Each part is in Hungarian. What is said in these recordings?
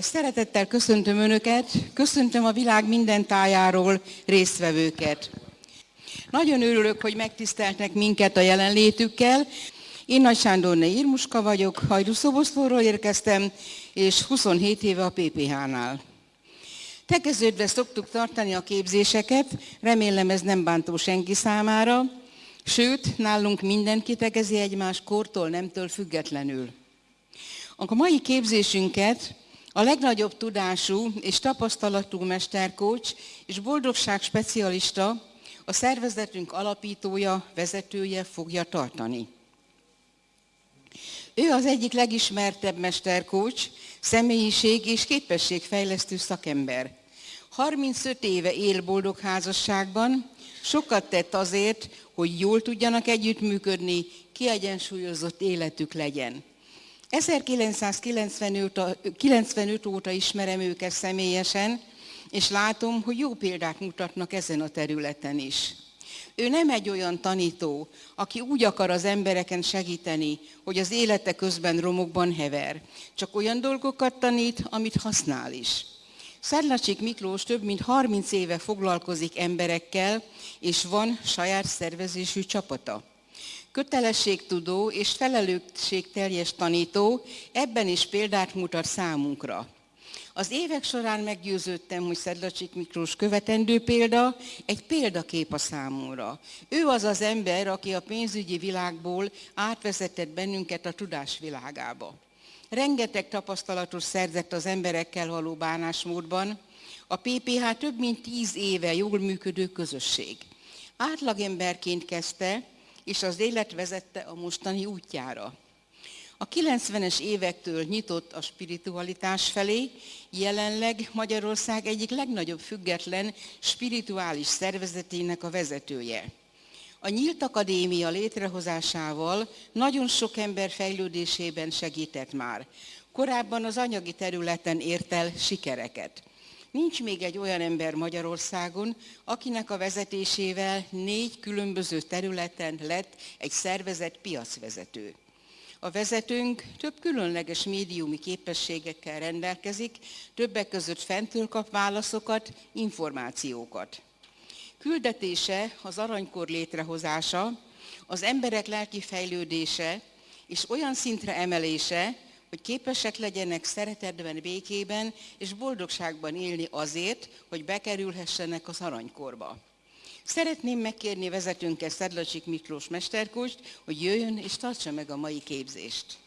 Szeretettel köszöntöm Önöket, köszöntöm a világ minden tájáról résztvevőket. Nagyon örülök, hogy megtiszteltek minket a jelenlétükkel. Én Nagy Sándorné Irmuska vagyok, Hajdúszoboszlóról érkeztem, és 27 éve a PPH-nál. Tekeződve szoktuk tartani a képzéseket, remélem ez nem bántó senki számára, sőt, nálunk mindenki tegezi egymás kortól, nemtől függetlenül. A mai képzésünket a legnagyobb tudású és tapasztalatú mesterkócs és boldogság specialista, a szervezetünk alapítója, vezetője fogja tartani. Ő az egyik legismertebb mesterkócs, személyiség és képességfejlesztő szakember. 35 éve él boldog házasságban, sokat tett azért, hogy jól tudjanak együttműködni, kiegyensúlyozott életük legyen. 1995 óta ismerem őket személyesen, és látom, hogy jó példát mutatnak ezen a területen is. Ő nem egy olyan tanító, aki úgy akar az embereken segíteni, hogy az élete közben romokban hever. Csak olyan dolgokat tanít, amit használ is. Szedlacsik Miklós több mint 30 éve foglalkozik emberekkel, és van saját szervezésű csapata. Kötelességtudó és felelősségteljes tanító, ebben is példát mutat számunkra. Az évek során meggyőződtem, hogy Szedlacsik Miklós követendő példa, egy példakép a számomra. Ő az az ember, aki a pénzügyi világból átvezetett bennünket a tudás világába. Rengeteg tapasztalatot szerzett az emberekkel való bánásmódban. A PPH több mint tíz éve jól működő közösség. Átlagemberként kezdte, és az élet vezette a mostani útjára. A 90-es évektől nyitott a spiritualitás felé, jelenleg Magyarország egyik legnagyobb független spirituális szervezetének a vezetője. A Nyílt Akadémia létrehozásával nagyon sok ember fejlődésében segített már. Korábban az anyagi területen ért el sikereket. Nincs még egy olyan ember Magyarországon, akinek a vezetésével négy különböző területen lett egy szervezet piacvezető. A vezetőnk több különleges médiumi képességekkel rendelkezik, többek között fentől kap válaszokat, információkat. Küldetése az aranykor létrehozása, az emberek lelki fejlődése és olyan szintre emelése, hogy képesek legyenek szeretetben, békében és boldogságban élni azért, hogy bekerülhessenek az aranykorba. Szeretném megkérni vezetőnket Szedlacsik Miklós Mesterkóst, hogy jöjjön és tartsa meg a mai képzést.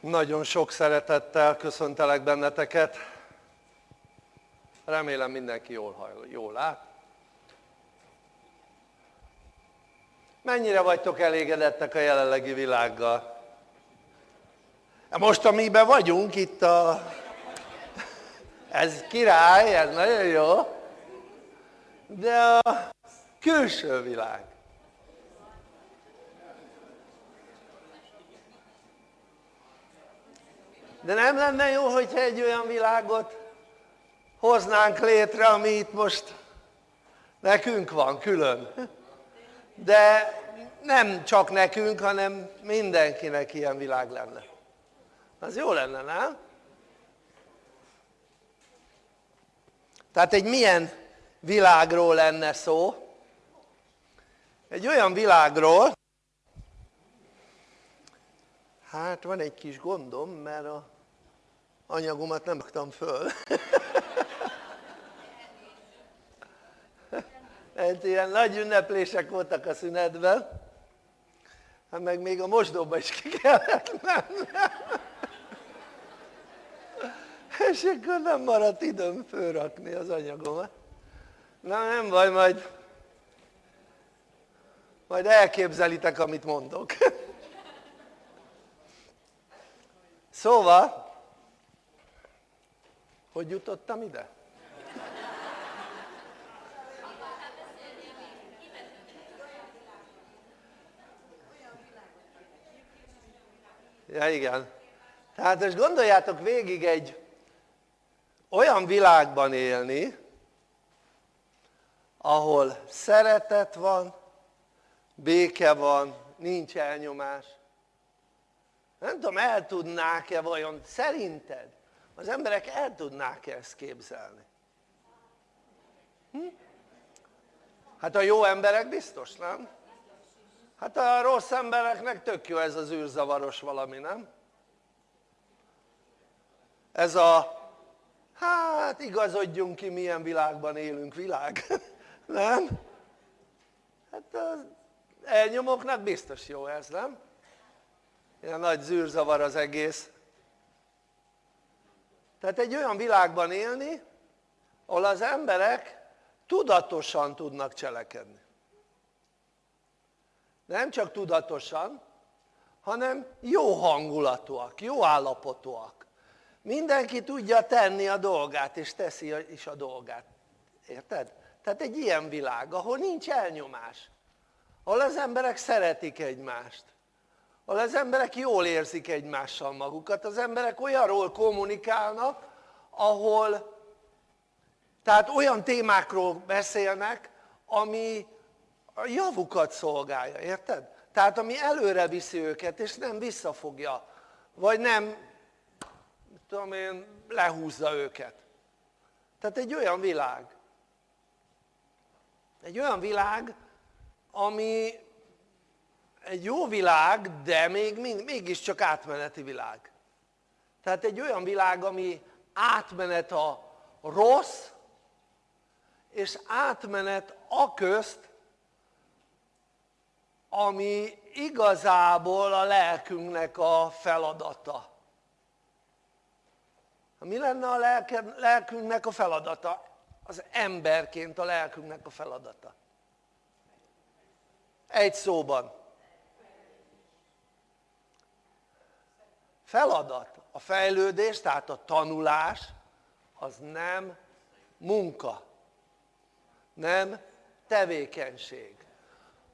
Nagyon sok szeretettel köszöntelek benneteket. Remélem mindenki jól, hall, jól lát. Mennyire vagytok elégedettek a jelenlegi világgal? Most amiben vagyunk itt a ez király, ez nagyon jó, de a külső világ. De nem lenne jó, hogyha egy olyan világot hoznánk létre, ami itt most nekünk van külön. De nem csak nekünk, hanem mindenkinek ilyen világ lenne. Az jó lenne, nem? Tehát egy milyen világról lenne szó? Egy olyan világról, hát van egy kis gondom, mert a anyagomat nem raktam föl. Egy ilyen nagy ünneplések voltak a szünetben, hát meg még a mosdóba is ki kellett mennem. És akkor nem maradt időm fölrakni az anyagomat. Na nem baj majd majd elképzelitek amit mondok. Szóval hogy jutottam ide? Ja igen. Tehát most gondoljátok végig egy olyan világban élni, ahol szeretet van, béke van, nincs elnyomás. Nem tudom, el tudnák-e vajon, szerinted az emberek el tudnák-e ezt képzelni? Hm? Hát a jó emberek biztos, nem? Hát a rossz embereknek tök jó ez az űrzavaros valami, nem? Ez a, hát igazodjunk ki milyen világban élünk világ, nem? Hát az elnyomoknak biztos jó ez, nem? Ilyen nagy zűrzavar az egész. Tehát egy olyan világban élni, ahol az emberek tudatosan tudnak cselekedni nem csak tudatosan hanem jó hangulatúak, jó állapotúak. Mindenki tudja tenni a dolgát és teszi is a dolgát, érted? tehát egy ilyen világ ahol nincs elnyomás. Ahol az emberek szeretik egymást. Ahol az emberek jól érzik egymással magukat, az emberek olyanról kommunikálnak ahol tehát olyan témákról beszélnek ami a javukat szolgálja, érted? tehát ami előre viszi őket és nem visszafogja. Vagy nem tudom én lehúzza őket. Tehát egy olyan világ. Egy olyan világ ami egy jó világ de még, mégiscsak átmeneti világ. Tehát egy olyan világ ami átmenet a rossz és átmenet a közt ami igazából a lelkünknek a feladata. Mi lenne a lelkünknek a feladata? az emberként a lelkünknek a feladata. Egy szóban. Feladat, a fejlődés tehát a tanulás az nem munka nem tevékenység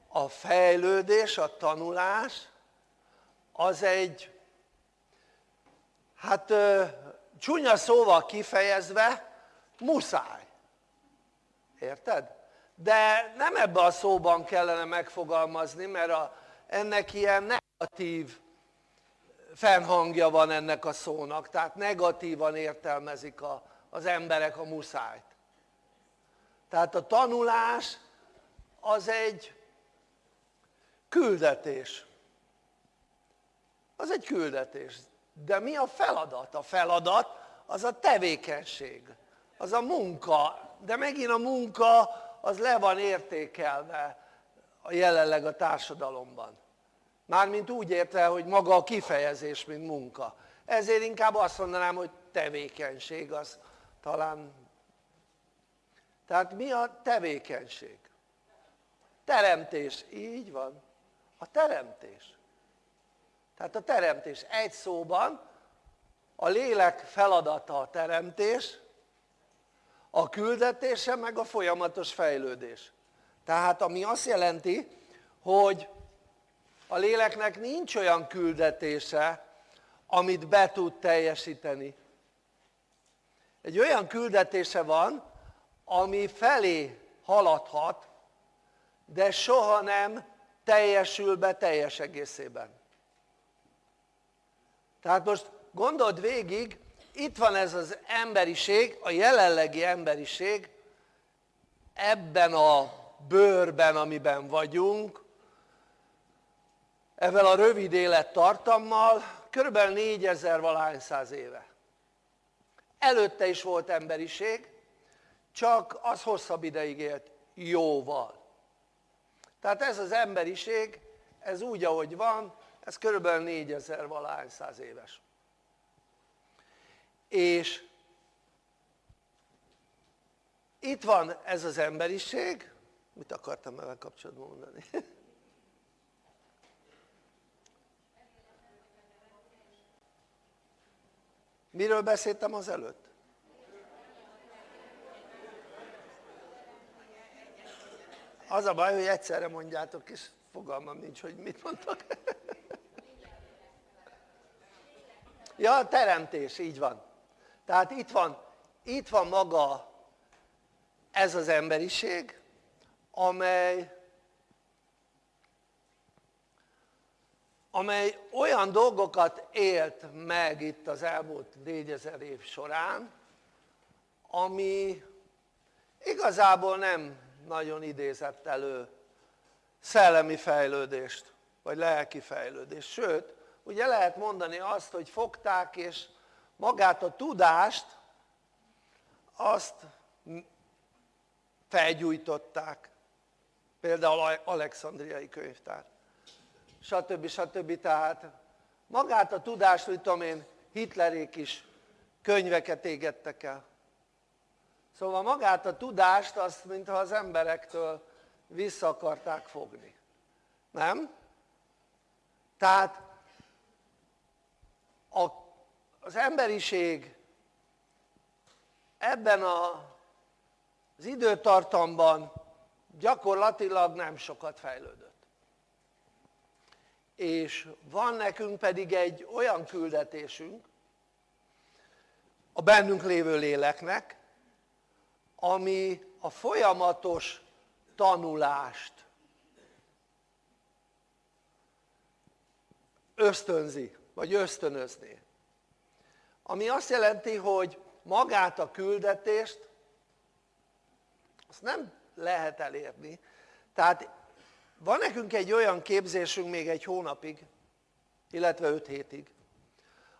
a fejlődés, a tanulás az egy hát csúnya szóval kifejezve muszáj érted? de nem ebben a szóban kellene megfogalmazni mert a, ennek ilyen negatív fennhangja van ennek a szónak tehát negatívan értelmezik a, az emberek a muszájt tehát a tanulás az egy küldetés. Az egy küldetés. De mi a feladat? a feladat az a tevékenység az a munka. De megint a munka az le van értékelve a jelenleg a társadalomban. Mármint úgy érte hogy maga a kifejezés mint munka. Ezért inkább azt mondanám hogy tevékenység az talán. Tehát mi a tevékenység? teremtés, így van a teremtés. Tehát a teremtés. Egy szóban a lélek feladata a teremtés a küldetése meg a folyamatos fejlődés. Tehát ami azt jelenti hogy a léleknek nincs olyan küldetése amit be tud teljesíteni. Egy olyan küldetése van ami felé haladhat de soha nem teljesül be teljes egészében. Tehát most gondold végig itt van ez az emberiség, a jelenlegi emberiség ebben a bőrben amiben vagyunk ezzel a rövid élettartammal körülbelül 4000 valahány száz éve. Előtte is volt emberiség csak az hosszabb ideig élt jóval tehát ez az emberiség ez úgy ahogy van ez körülbelül 4000 valahány száz éves és itt van ez az emberiség mit akartam vele kapcsolatban mondani? miről beszéltem az előtt? Az a baj hogy egyszerre mondjátok és fogalmam nincs hogy mit mondtak ja a teremtés így van. Tehát itt van, itt van maga ez az emberiség amely amely olyan dolgokat élt meg itt az elmúlt négyezer év során, ami igazából nem nagyon idézett elő szellemi fejlődést, vagy lelki fejlődést. Sőt, ugye lehet mondani azt, hogy fogták és magát a tudást, azt felgyújtották. Például Alexandriai könyvtár. Stb. stb. Tehát magát a tudást, hogy tudom én, Hitlerék is könyveket égettek el. Szóval magát a tudást azt, mintha az emberektől vissza akarták fogni. Nem? Tehát a, az emberiség ebben a, az időtartamban gyakorlatilag nem sokat fejlődött. És van nekünk pedig egy olyan küldetésünk a bennünk lévő léleknek, ami a folyamatos tanulást ösztönzi, vagy ösztönözni. Ami azt jelenti, hogy magát a küldetést azt nem lehet elérni. Tehát van nekünk egy olyan képzésünk még egy hónapig, illetve öt hétig,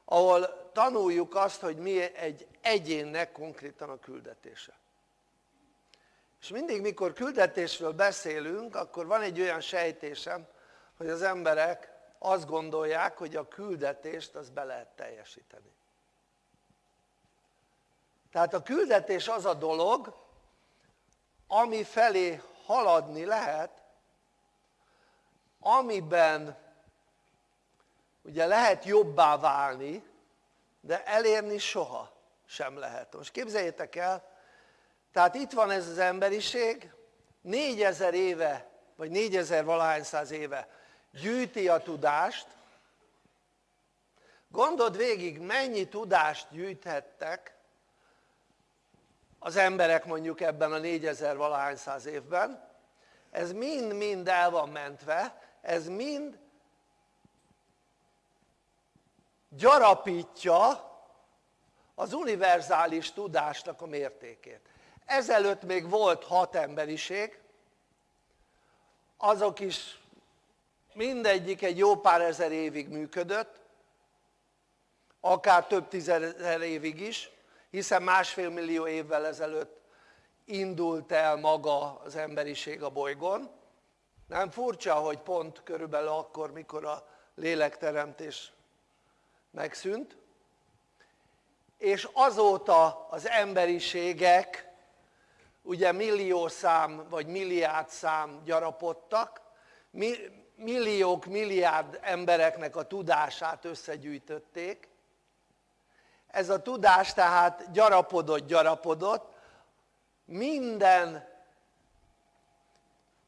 ahol tanuljuk azt, hogy mi egy egyénnek konkrétan a küldetése. És mindig, mikor küldetésről beszélünk, akkor van egy olyan sejtésem, hogy az emberek azt gondolják, hogy a küldetést az be lehet teljesíteni. Tehát a küldetés az a dolog, ami felé haladni lehet, amiben ugye lehet jobbá válni, de elérni soha sem lehet. Most képzeljétek el, tehát itt van ez az emberiség, négyezer éve, vagy négyezer valahány száz éve gyűjti a tudást, gondold végig mennyi tudást gyűjthettek az emberek mondjuk ebben a négyezer valahány száz évben, ez mind-mind el van mentve, ez mind gyarapítja az univerzális tudásnak a mértékét. Ezelőtt még volt hat emberiség, azok is mindegyik egy jó pár ezer évig működött, akár több tízezer évig is, hiszen másfél millió évvel ezelőtt indult el maga az emberiség a bolygón. Nem furcsa, hogy pont körülbelül akkor, mikor a lélekteremtés megszűnt, és azóta az emberiségek ugye millió szám vagy milliárd szám gyarapodtak, milliók, milliárd embereknek a tudását összegyűjtötték, ez a tudás tehát gyarapodott, gyarapodott, minden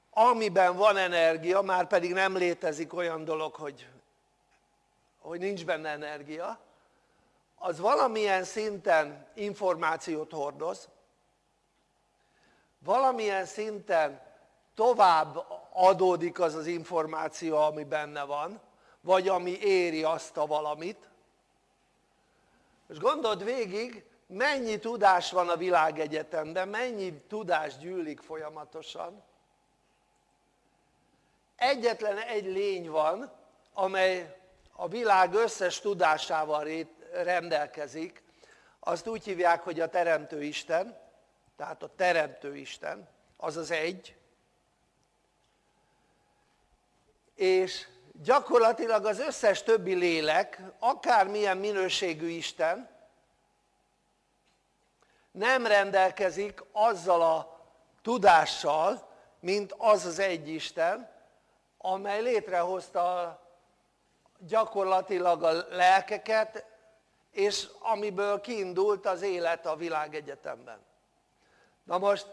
amiben van energia, már pedig nem létezik olyan dolog, hogy, hogy nincs benne energia, az valamilyen szinten információt hordoz, valamilyen szinten tovább adódik az az információ, ami benne van, vagy ami éri azt a valamit. És gondold végig, mennyi tudás van a világegyetemben, mennyi tudás gyűlik folyamatosan. Egyetlen egy lény van, amely a világ összes tudásával rendelkezik, azt úgy hívják, hogy a Teremtő Isten, tehát a Teremtő Isten, az az egy, és gyakorlatilag az összes többi lélek, akármilyen minőségű Isten, nem rendelkezik azzal a tudással, mint az az egy Isten, amely létrehozta gyakorlatilag a lelkeket, és amiből kiindult az élet a világegyetemben. Na most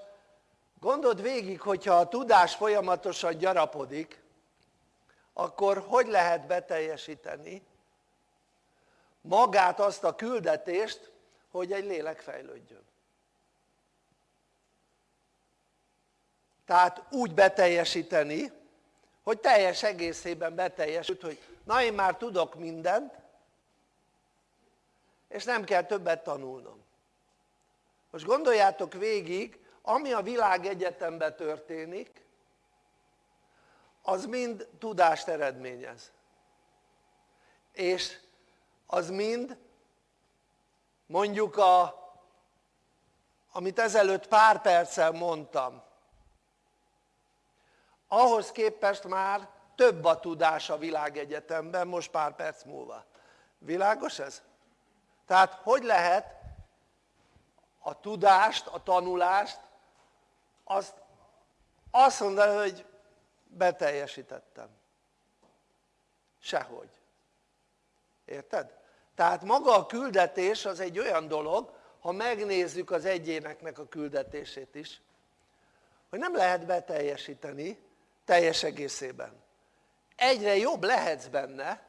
gondold végig, hogyha a tudás folyamatosan gyarapodik, akkor hogy lehet beteljesíteni magát azt a küldetést, hogy egy lélek fejlődjön. Tehát úgy beteljesíteni, hogy teljes egészében beteljesült, hogy na én már tudok mindent, és nem kell többet tanulnom. Most gondoljátok végig, ami a világ egyetemben történik, az mind tudást eredményez. És az mind mondjuk a, amit ezelőtt pár perccel mondtam, ahhoz képest már több a tudás a világegyetemben most pár perc múlva. Világos ez? Tehát hogy lehet a tudást, a tanulást, azt, azt mondani, hogy beteljesítettem. Sehogy. Érted? Tehát maga a küldetés az egy olyan dolog, ha megnézzük az egyéneknek a küldetését is, hogy nem lehet beteljesíteni teljes egészében. Egyre jobb lehetsz benne,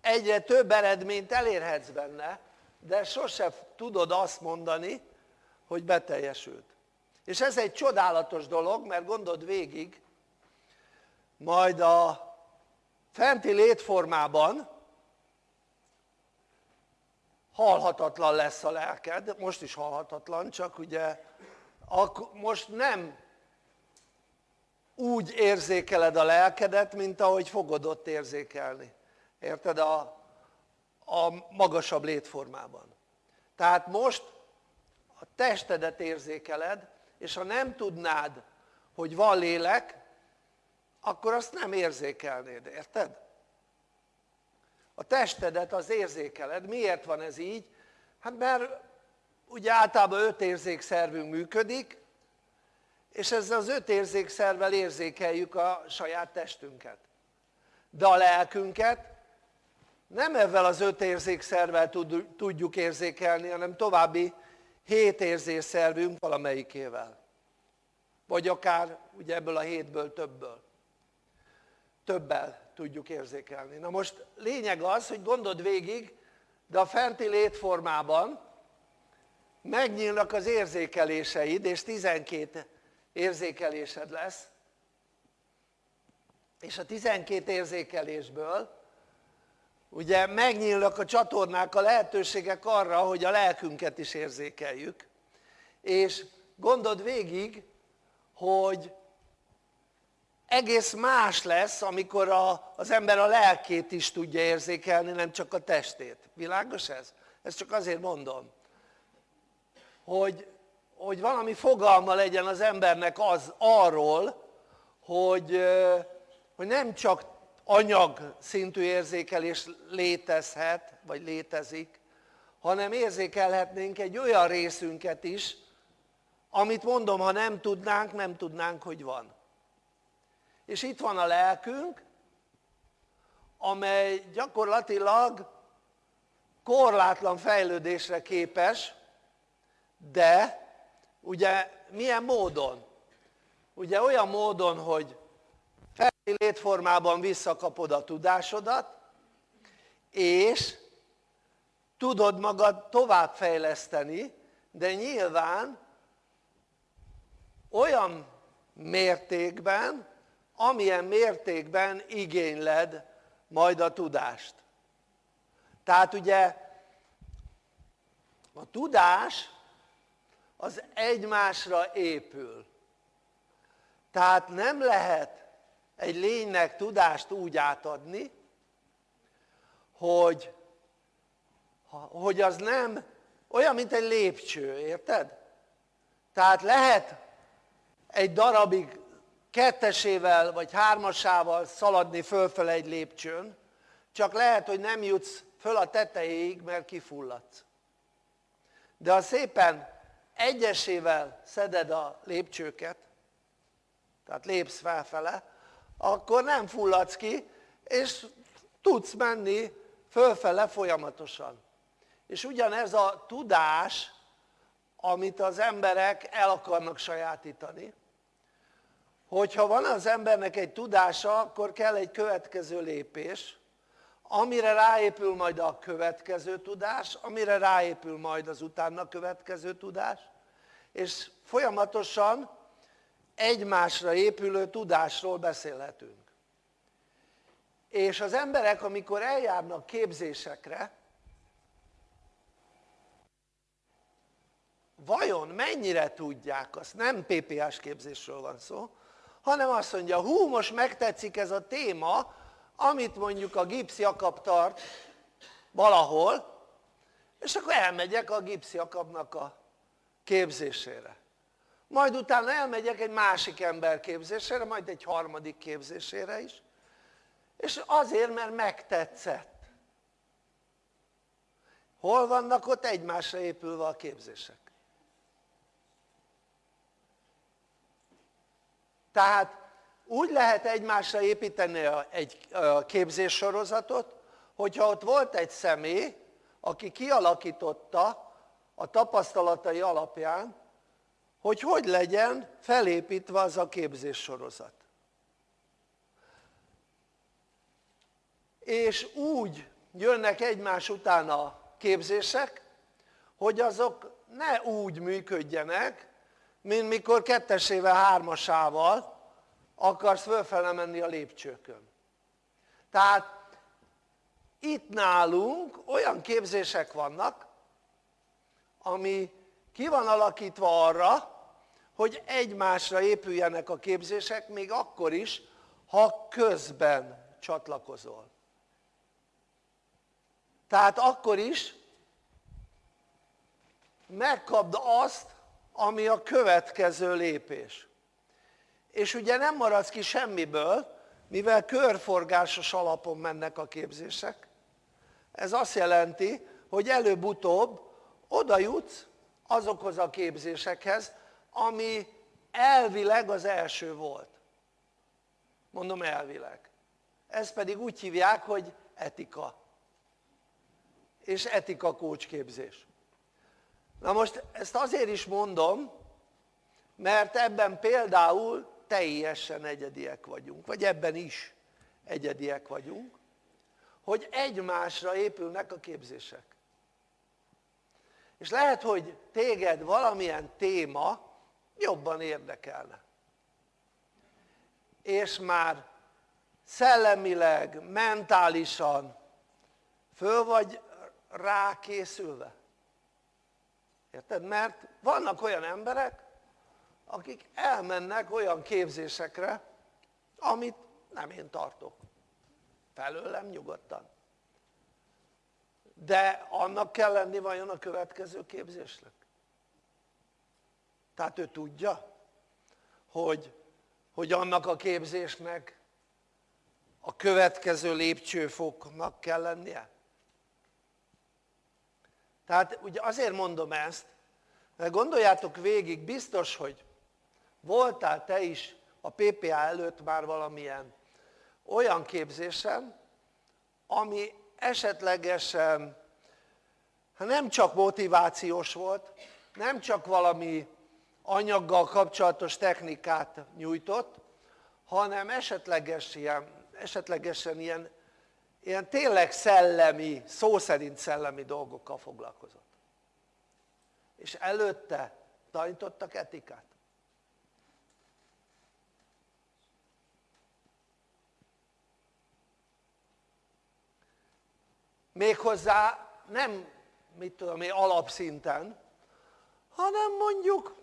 egyre több eredményt elérhetsz benne, de sose tudod azt mondani, hogy beteljesült. És ez egy csodálatos dolog, mert gondold végig, majd a fenti létformában halhatatlan lesz a lelked, most is halhatatlan, csak ugye most nem úgy érzékeled a lelkedet, mint ahogy fogod ott érzékelni. Érted? A, a magasabb létformában. Tehát most a testedet érzékeled, és ha nem tudnád, hogy van lélek, akkor azt nem érzékelnéd, érted? A testedet az érzékeled. Miért van ez így? Hát mert ugye általában öt érzékszervünk működik, és ezzel az öt érzékszervel érzékeljük a saját testünket. De a lelkünket nem ezzel az öt érzékszervel tudjuk érzékelni, hanem további hét érzékszervünk valamelyikével. Vagy akár ugye ebből a hétből többből. Többel tudjuk érzékelni. Na most lényeg az, hogy gondold végig, de a fenti létformában megnyílnak az érzékeléseid, és 12 érzékelésed lesz, és a 12 érzékelésből ugye megnyílnak a csatornák, a lehetőségek arra, hogy a lelkünket is érzékeljük, és gondold végig, hogy egész más lesz, amikor a, az ember a lelkét is tudja érzékelni, nem csak a testét. Világos ez? Ezt csak azért mondom, hogy, hogy valami fogalma legyen az embernek az arról, hogy, hogy nem csak anyag szintű érzékelés létezhet, vagy létezik, hanem érzékelhetnénk egy olyan részünket is, amit mondom, ha nem tudnánk, nem tudnánk, hogy van. És itt van a lelkünk, amely gyakorlatilag korlátlan fejlődésre képes, de ugye milyen módon? Ugye olyan módon, hogy létformában visszakapod a tudásodat, és tudod magad továbbfejleszteni, de nyilván olyan mértékben, amilyen mértékben igényled majd a tudást. Tehát ugye a tudás az egymásra épül. Tehát nem lehet egy lénynek tudást úgy átadni, hogy, hogy az nem olyan, mint egy lépcső, érted? Tehát lehet egy darabig kettesével vagy hármasával szaladni fölfele egy lépcsőn, csak lehet, hogy nem jutsz föl a tetejéig, mert kifulladsz. De ha szépen egyesével szeded a lépcsőket, tehát lépsz felfele, akkor nem fulladsz ki, és tudsz menni fölfele folyamatosan. És ugyanez a tudás, amit az emberek el akarnak sajátítani, hogyha van az embernek egy tudása, akkor kell egy következő lépés, amire ráépül majd a következő tudás, amire ráépül majd az utána következő tudás, és folyamatosan egymásra épülő tudásról beszélhetünk. és az emberek amikor eljárnak képzésekre vajon mennyire tudják azt, nem PPS képzésről van szó, hanem azt mondja, hú, most megtetszik ez a téma, amit mondjuk a Gipsz Jakab tart valahol, és akkor elmegyek a Gipsz Jakabnak a képzésére. Majd utána elmegyek egy másik ember képzésére, majd egy harmadik képzésére is, és azért, mert megtetszett. Hol vannak ott egymásra épülve a képzések? Tehát úgy lehet egymásra építeni egy képzéssorozatot, hogyha ott volt egy személy, aki kialakította a tapasztalatai alapján, hogy hogy legyen felépítve az a képzéssorozat. És úgy jönnek egymás után a képzések, hogy azok ne úgy működjenek, mint mikor kettesével, hármasával akarsz fölfele menni a lépcsőkön. Tehát itt nálunk olyan képzések vannak, ami ki van alakítva arra, hogy egymásra épüljenek a képzések, még akkor is, ha közben csatlakozol. Tehát akkor is megkapd azt, ami a következő lépés. És ugye nem maradsz ki semmiből, mivel körforgásos alapon mennek a képzések. Ez azt jelenti, hogy előbb-utóbb oda jutsz azokhoz a képzésekhez, ami elvileg az első volt. Mondom elvileg. Ez pedig úgy hívják, hogy etika. És etika kócsképzés. Na most ezt azért is mondom, mert ebben például teljesen egyediek vagyunk, vagy ebben is egyediek vagyunk, hogy egymásra épülnek a képzések. És lehet, hogy téged valamilyen téma jobban érdekelne. És már szellemileg, mentálisan föl vagy rákészülve. Érted? Mert vannak olyan emberek, akik elmennek olyan képzésekre, amit nem én tartok. Felőlem nyugodtan. De annak kell lenni vajon a következő képzésnek? Tehát ő tudja, hogy, hogy annak a képzésnek a következő lépcsőfoknak kell lennie? Tehát ugye azért mondom ezt, mert gondoljátok végig, biztos, hogy voltál te is a PPA előtt már valamilyen olyan képzésen, ami esetlegesen hát nem csak motivációs volt, nem csak valami anyaggal kapcsolatos technikát nyújtott, hanem esetleges ilyen, esetlegesen ilyen, ilyen tényleg szellemi, szó szerint szellemi dolgokkal foglalkozott. És előtte tanítottak etikát. méghozzá nem mit tudom én alapszinten hanem mondjuk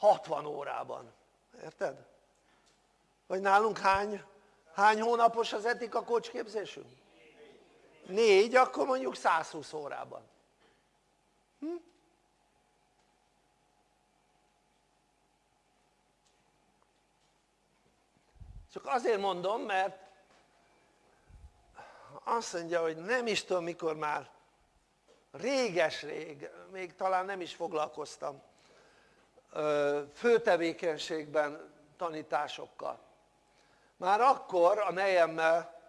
60 órában, érted? vagy nálunk hány, hány hónapos az etika képzésünk? négy, akkor mondjuk 120 órában hm? csak azért mondom mert azt mondja hogy nem is tudom mikor már réges-rég, még talán nem is foglalkoztam főtevékenységben tanításokkal már akkor a nejemmel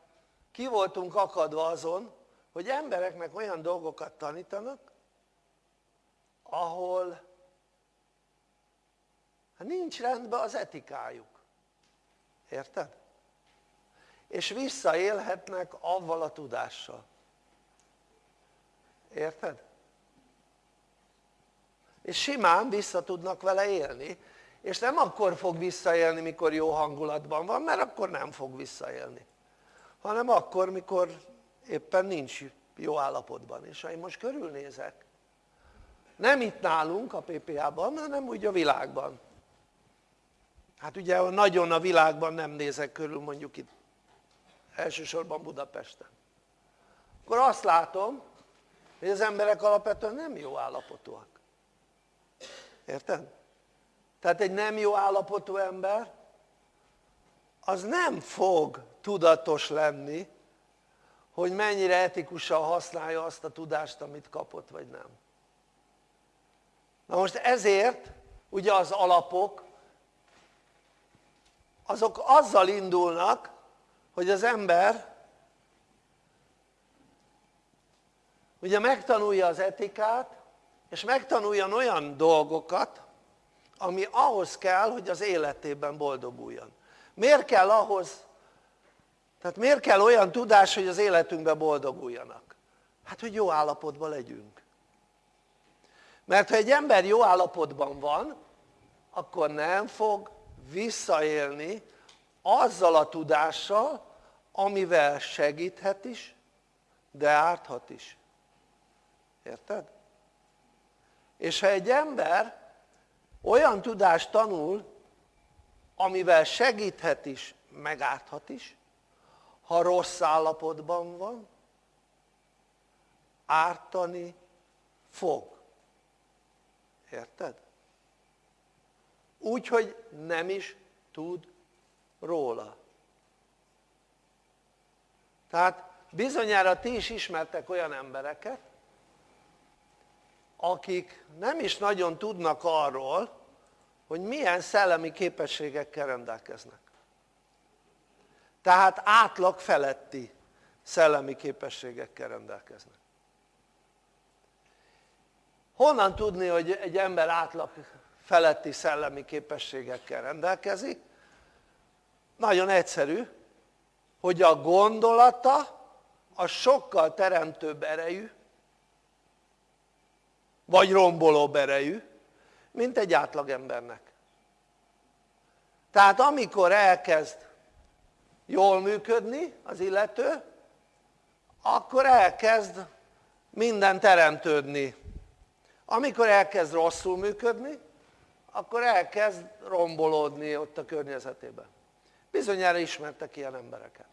ki voltunk akadva azon hogy embereknek olyan dolgokat tanítanak ahol hát nincs rendben az etikájuk érted? és visszaélhetnek avval a tudással érted? És simán vissza tudnak vele élni. És nem akkor fog visszaélni mikor jó hangulatban van mert akkor nem fog visszaélni. Hanem akkor mikor éppen nincs jó állapotban. És ha én most körülnézek nem itt nálunk a PPA-ban hanem úgy a világban. Hát ugye nagyon a világban nem nézek körül mondjuk itt elsősorban Budapesten. Akkor azt látom hogy az emberek alapvetően nem jó állapotúak érted? tehát egy nem jó állapotú ember az nem fog tudatos lenni hogy mennyire etikusan használja azt a tudást amit kapott vagy nem na most ezért ugye az alapok azok azzal indulnak hogy az ember ugye megtanulja az etikát és megtanuljon olyan dolgokat ami ahhoz kell hogy az életében boldoguljon miért kell ahhoz tehát miért kell olyan tudás hogy az életünkben boldoguljanak? hát hogy jó állapotban legyünk mert ha egy ember jó állapotban van akkor nem fog visszaélni azzal a tudással amivel segíthet is de árthat is érted? És ha egy ember olyan tudást tanul amivel segíthet is megárthat is ha rossz állapotban van ártani fog érted? úgy nem is tud róla tehát bizonyára ti is ismertek olyan embereket akik nem is nagyon tudnak arról hogy milyen szellemi képességekkel rendelkeznek tehát átlag feletti szellemi képességekkel rendelkeznek honnan tudni hogy egy ember átlag feletti szellemi képességekkel rendelkezik? nagyon egyszerű hogy a gondolata a sokkal teremtőbb erejű vagy rombolóbb erejű mint egy átlagembernek. Tehát amikor elkezd jól működni az illető akkor elkezd minden teremtődni. Amikor elkezd rosszul működni akkor elkezd rombolódni ott a környezetében. Bizonyára ismertek ilyen embereket.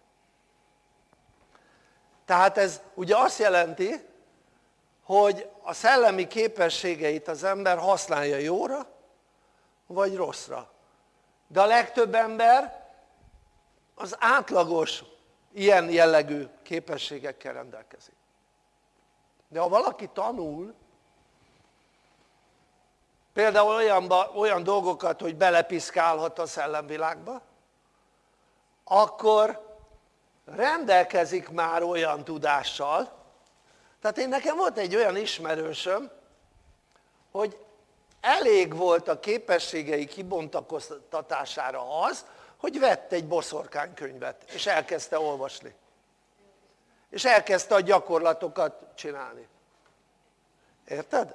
Tehát ez ugye azt jelenti hogy a szellemi képességeit az ember használja jóra vagy rosszra. De a legtöbb ember az átlagos ilyen jellegű képességekkel rendelkezik. De ha valaki tanul például olyan, olyan dolgokat hogy belepiszkálhat a szellemvilágba akkor rendelkezik már olyan tudással tehát én nekem volt egy olyan ismerősöm hogy elég volt a képességei kibontakoztatására az hogy vett egy boszorkánykönyvet és elkezdte olvasni és elkezdte a gyakorlatokat csinálni érted?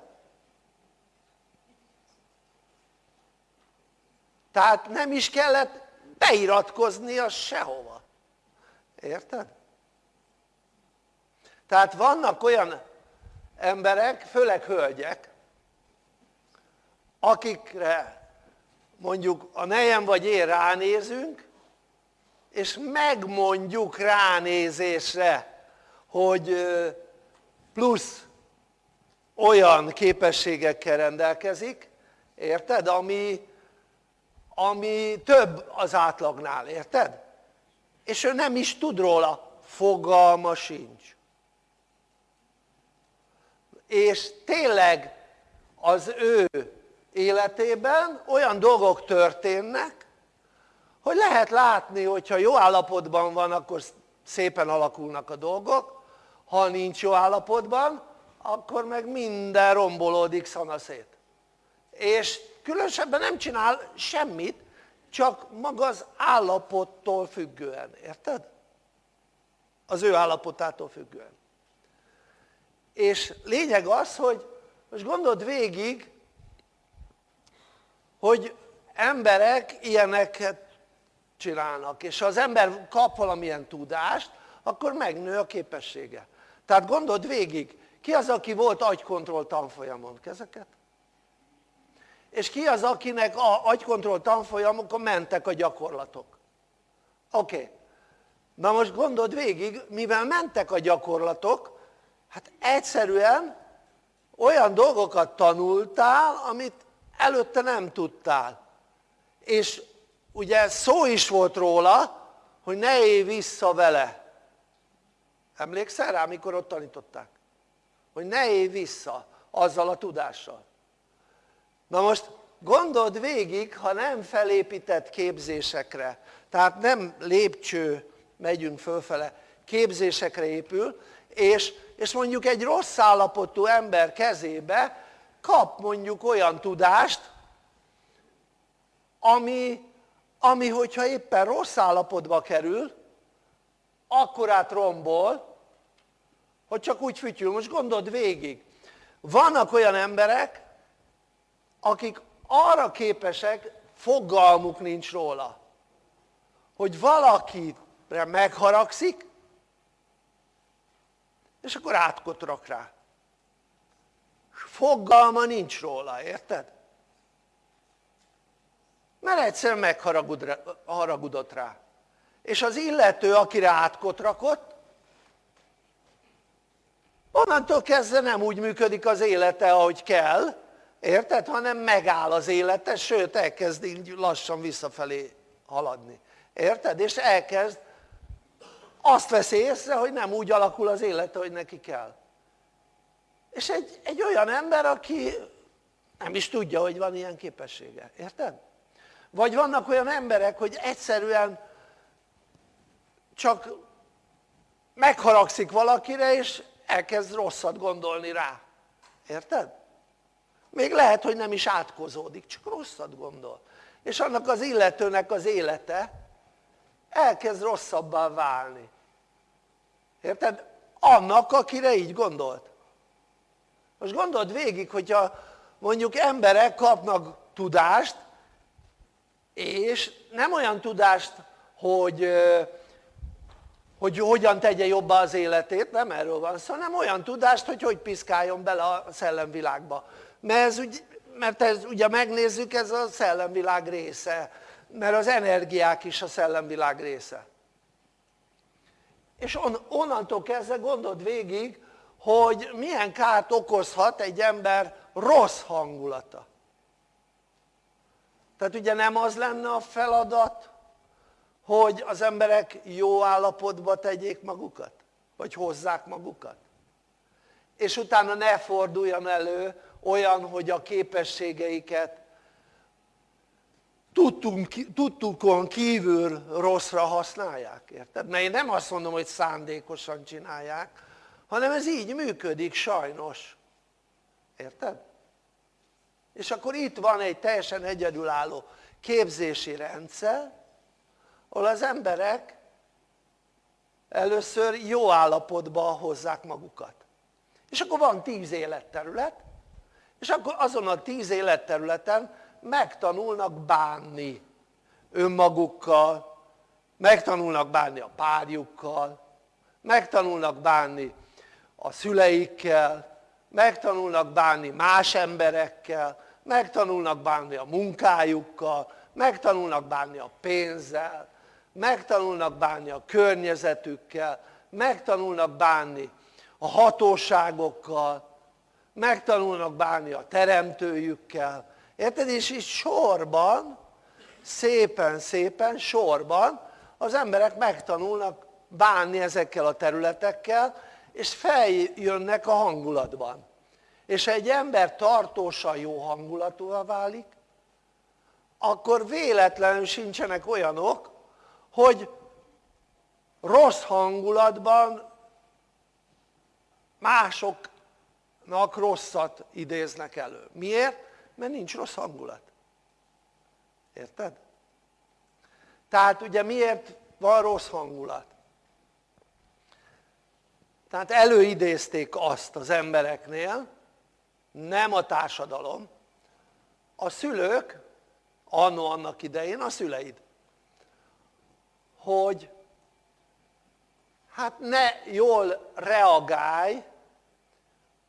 tehát nem is kellett beiratkoznia sehova érted? Tehát vannak olyan emberek, főleg hölgyek akikre mondjuk a nejem vagy én ránézünk és megmondjuk ránézésre hogy plusz olyan képességekkel rendelkezik érted? ami, ami több az átlagnál, érted? és ő nem is tud róla, fogalma sincs és tényleg az ő életében olyan dolgok történnek hogy lehet látni hogyha jó állapotban van akkor szépen alakulnak a dolgok. Ha nincs jó állapotban akkor meg minden rombolódik szanaszét. És különösebben nem csinál semmit csak maga az állapottól függően, érted? az ő állapotától függően és lényeg az hogy most gondold végig hogy emberek ilyeneket csinálnak és ha az ember kap valamilyen tudást akkor megnő a képessége tehát gondold végig ki az aki volt agykontroll tanfolyamon? kezeket? és ki az akinek a agykontroll tanfolyamokon mentek a gyakorlatok? oké okay. na most gondold végig mivel mentek a gyakorlatok hát egyszerűen olyan dolgokat tanultál amit előtte nem tudtál. És ugye szó is volt róla hogy ne élj vissza vele. Emlékszel rá mikor ott tanították? hogy ne élj vissza azzal a tudással. Na most gondold végig ha nem felépített képzésekre. Tehát nem lépcső megyünk fölfele képzésekre épül és, és mondjuk egy rossz állapotú ember kezébe kap mondjuk olyan tudást ami, ami hogyha éppen rossz állapotba kerül akkor át rombol hogy csak úgy fütyül, most gondold végig. Vannak olyan emberek akik arra képesek fogalmuk nincs róla hogy valakire megharagszik és akkor átkotrak rá fogalma nincs róla, érted? mert egyszerűen megharagudott rá és az illető akire átkotrakott onnantól kezdve nem úgy működik az élete ahogy kell érted? hanem megáll az élete sőt elkezd így lassan visszafelé haladni érted? és elkezd azt veszi észre hogy nem úgy alakul az élete hogy neki kell. És egy, egy olyan ember aki nem is tudja hogy van ilyen képessége, érted? vagy vannak olyan emberek hogy egyszerűen csak megharagszik valakire és elkezd rosszat gondolni rá, érted? még lehet hogy nem is átkozódik csak rosszat gondol. És annak az illetőnek az élete elkezd rosszabbá válni érted? annak akire így gondolt. Most gondold végig hogyha mondjuk emberek kapnak tudást és nem olyan tudást hogy, hogy hogyan tegye jobbá az életét, nem erről van szó, hanem olyan tudást hogy hogy piszkáljon bele a szellemvilágba. Mert ez, mert ez ugye megnézzük ez a szellemvilág része mert az energiák is a szellemvilág része és on, onnantól kezdve gondold végig hogy milyen kárt okozhat egy ember rossz hangulata. Tehát ugye nem az lenne a feladat hogy az emberek jó állapotba tegyék magukat? Vagy hozzák magukat? És utána ne forduljon elő olyan hogy a képességeiket tudtunk, tudtukon kívül rosszra használják, érted? mert én nem azt mondom hogy szándékosan csinálják hanem ez így működik sajnos érted? és akkor itt van egy teljesen egyedülálló képzési rendszer ahol az emberek először jó állapotba hozzák magukat és akkor van tíz életterület és akkor azon a tíz életterületen megtanulnak bánni önmagukkal megtanulnak bánni a párjukkal megtanulnak bánni a szüleikkel megtanulnak bánni más emberekkel megtanulnak bánni a munkájukkal megtanulnak bánni a pénzzel megtanulnak bánni a környezetükkel megtanulnak bánni a hatóságokkal megtanulnak bánni a teremtőjükkel érted? és így sorban szépen szépen sorban az emberek megtanulnak bánni ezekkel a területekkel és feljönnek a hangulatban és ha egy ember tartósan jó hangulatúvá válik akkor véletlenül sincsenek olyanok hogy rossz hangulatban másoknak rosszat idéznek elő. Miért? Mert nincs rossz hangulat. Érted? Tehát ugye miért van rossz hangulat? Tehát előidézték azt az embereknél, nem a társadalom, a szülők, annó annak idején a szüleid, hogy hát ne jól reagálj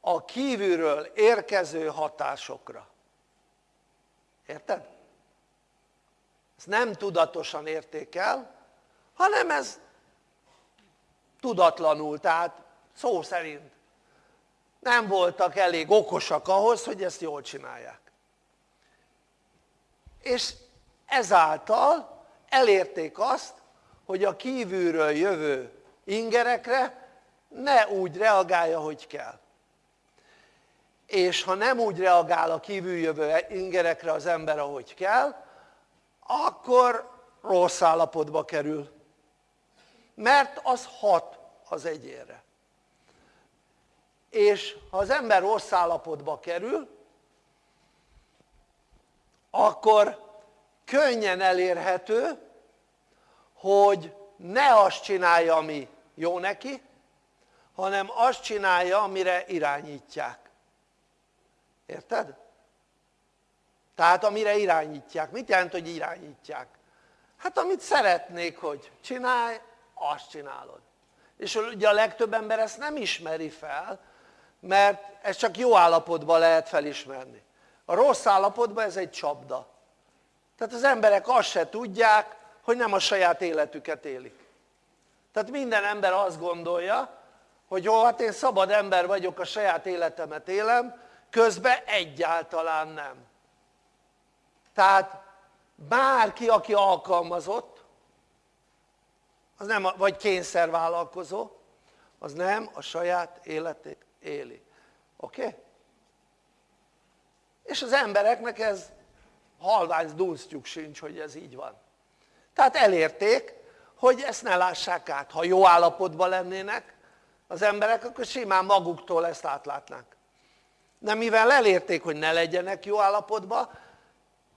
a kívülről érkező hatásokra. Érted? Ezt nem tudatosan értékel, hanem ez tudatlanul, tehát szó szerint nem voltak elég okosak ahhoz, hogy ezt jól csinálják. És ezáltal elérték azt, hogy a kívülről jövő ingerekre ne úgy reagálja, hogy kell. És ha nem úgy reagál a kívüljövő ingerekre az ember, ahogy kell, akkor rossz állapotba kerül. Mert az hat az egyénre. És ha az ember rossz állapotba kerül, akkor könnyen elérhető, hogy ne azt csinálja, ami jó neki, hanem azt csinálja, amire irányítják. Érted? Tehát amire irányítják. Mit jelent, hogy irányítják? Hát amit szeretnék, hogy csinálj, azt csinálod. És ugye a legtöbb ember ezt nem ismeri fel, mert ez csak jó állapotban lehet felismerni. A rossz állapotban ez egy csapda. Tehát az emberek azt se tudják, hogy nem a saját életüket élik. Tehát minden ember azt gondolja, hogy jó, hát én szabad ember vagyok, a saját életemet élem, közben egyáltalán nem. Tehát bárki, aki alkalmazott, az nem, vagy kényszervállalkozó, az nem a saját életét éli. Oké? Okay? És az embereknek ez halvány dunsztjuk sincs, hogy ez így van. Tehát elérték, hogy ezt ne lássák át. Ha jó állapotban lennének az emberek, akkor simán maguktól ezt átlátnák. De mivel elérték, hogy ne legyenek jó állapotban,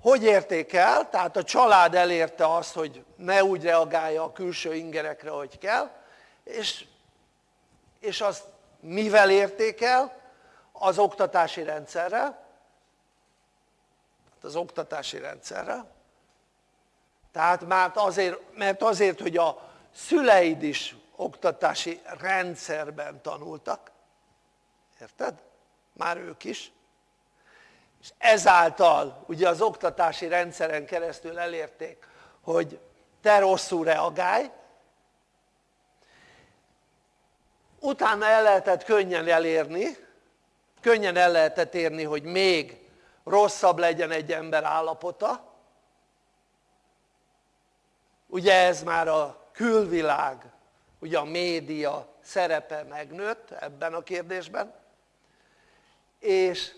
hogy érték el? Tehát a család elérte azt, hogy ne úgy reagálja a külső ingerekre, hogy kell, és, és azt mivel érték el? Az oktatási rendszerrel, az oktatási rendszerrel, tehát már azért, mert azért, hogy a szüleid is oktatási rendszerben tanultak, érted? Már ők is. És ezáltal ugye az oktatási rendszeren keresztül elérték, hogy te rosszul reagálj, utána el lehetett könnyen elérni, könnyen el lehetett érni, hogy még rosszabb legyen egy ember állapota, ugye ez már a külvilág, ugye a média szerepe megnőtt ebben a kérdésben, és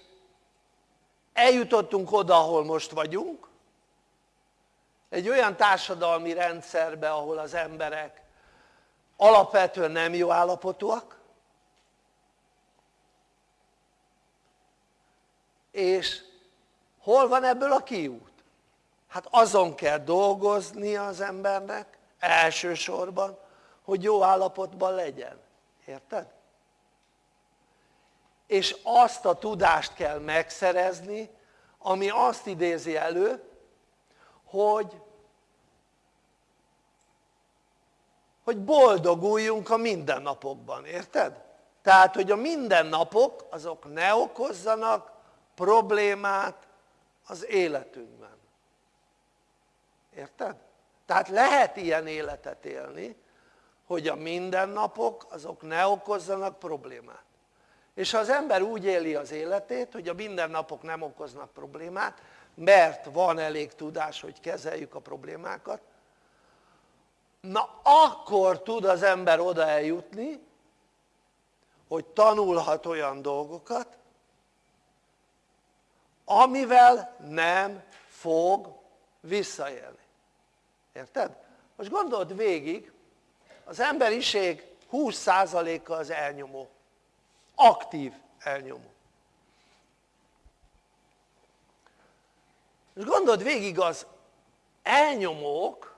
eljutottunk oda, ahol most vagyunk, egy olyan társadalmi rendszerbe, ahol az emberek alapvetően nem jó állapotúak, és hol van ebből a kiút? hát azon kell dolgozni az embernek elsősorban hogy jó állapotban legyen, érted? És azt a tudást kell megszerezni ami azt idézi elő hogy hogy boldoguljunk a mindennapokban, érted? tehát hogy a mindennapok azok ne okozzanak problémát az életünkben érted? tehát lehet ilyen életet élni hogy a mindennapok azok ne okozzanak problémát és ha az ember úgy éli az életét hogy a mindennapok nem okoznak problémát mert van elég tudás hogy kezeljük a problémákat. Na akkor tud az ember oda eljutni hogy tanulhat olyan dolgokat amivel nem fog visszaélni. Érted? most gondold végig az emberiség 20%-a az elnyomó aktív elnyomó és gondold végig az elnyomók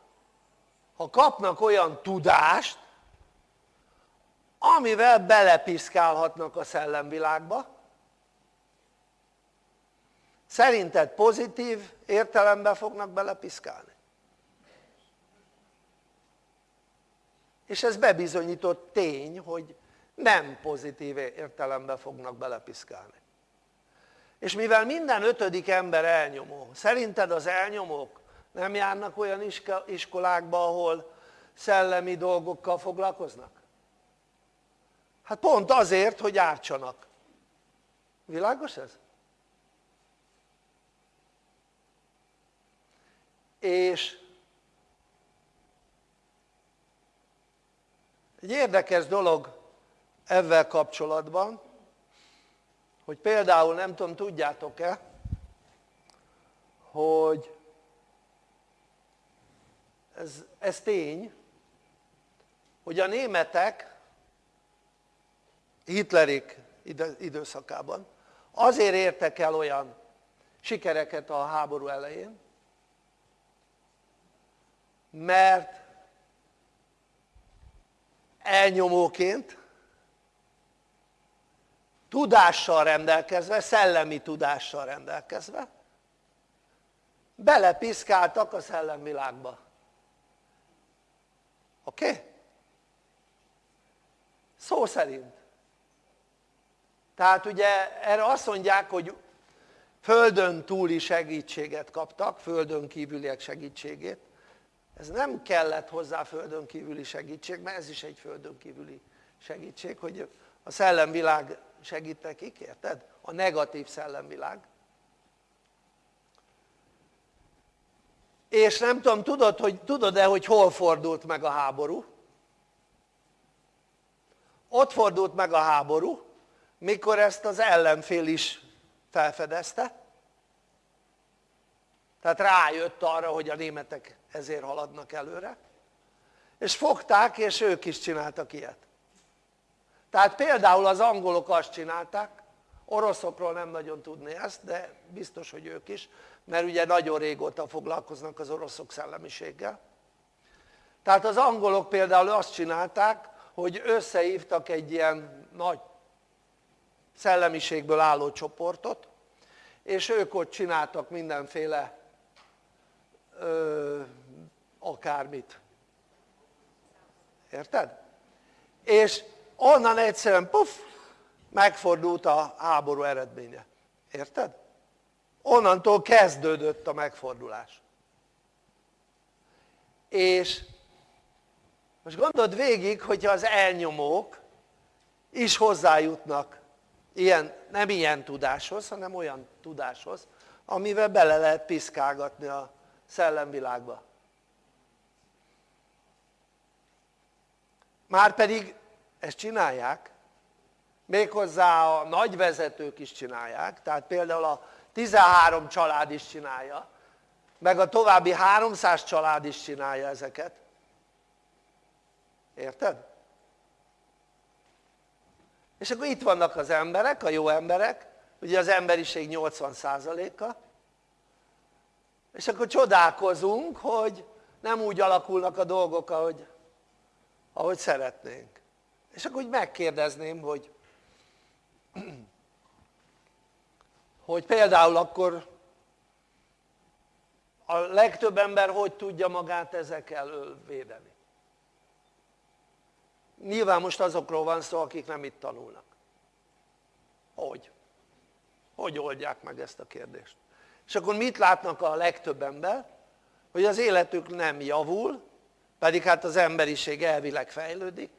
ha kapnak olyan tudást amivel belepiszkálhatnak a szellemvilágba szerinted pozitív értelemben fognak belepiszkálni? és ez bebizonyított tény hogy nem pozitív értelemben fognak belepiszkálni és mivel minden ötödik ember elnyomó, szerinted az elnyomók nem járnak olyan iskolákba ahol szellemi dolgokkal foglalkoznak? hát pont azért hogy ártsanak világos ez? és egy érdekes dolog ezzel kapcsolatban hogy például nem tudom tudjátok-e hogy ez, ez tény hogy a németek Hitlerik időszakában azért értek el olyan sikereket a háború elején mert elnyomóként tudással rendelkezve, szellemi tudással rendelkezve belepiszkáltak a szellemvilágba oké? Okay? szó szerint tehát ugye erre azt mondják hogy földön túli segítséget kaptak, földön kívüliek segítségét ez nem kellett hozzá földön kívüli segítség, mert ez is egy földön kívüli segítség, hogy a szellemvilág segít nekik, érted? a negatív szellemvilág és nem tudom, tudod, hogy, tudod-e, hogy hol fordult meg a háború? ott fordult meg a háború mikor ezt az ellenfél is felfedezte tehát rájött arra hogy a németek ezért haladnak előre és fogták és ők is csináltak ilyet tehát például az angolok azt csinálták oroszokról nem nagyon tudni ezt de biztos hogy ők is mert ugye nagyon régóta foglalkoznak az oroszok szellemiséggel tehát az angolok például azt csinálták hogy összehívtak egy ilyen nagy szellemiségből álló csoportot és ők ott csináltak mindenféle ö, akármit érted? és onnan egyszerűen puff megfordult a háború eredménye, érted? onnantól kezdődött a megfordulás. És most gondold végig hogyha az elnyomók is hozzájutnak ilyen, nem ilyen tudáshoz hanem olyan tudáshoz amivel bele lehet piszkálgatni a szellemvilágba. Márpedig ezt csinálják méghozzá a nagy vezetők is csinálják tehát például a 13 család is csinálja meg a további 300 család is csinálja ezeket. Érted? és akkor itt vannak az emberek, a jó emberek ugye az emberiség 80%-a és akkor csodálkozunk hogy nem úgy alakulnak a dolgok ahogy, ahogy szeretnénk és akkor úgy megkérdezném hogy hogy például akkor a legtöbb ember hogy tudja magát ezek elől védeni nyilván most azokról van szó akik nem itt tanulnak hogy? hogy oldják meg ezt a kérdést? és akkor mit látnak a legtöbb ember? hogy az életük nem javul pedig hát az emberiség elvileg fejlődik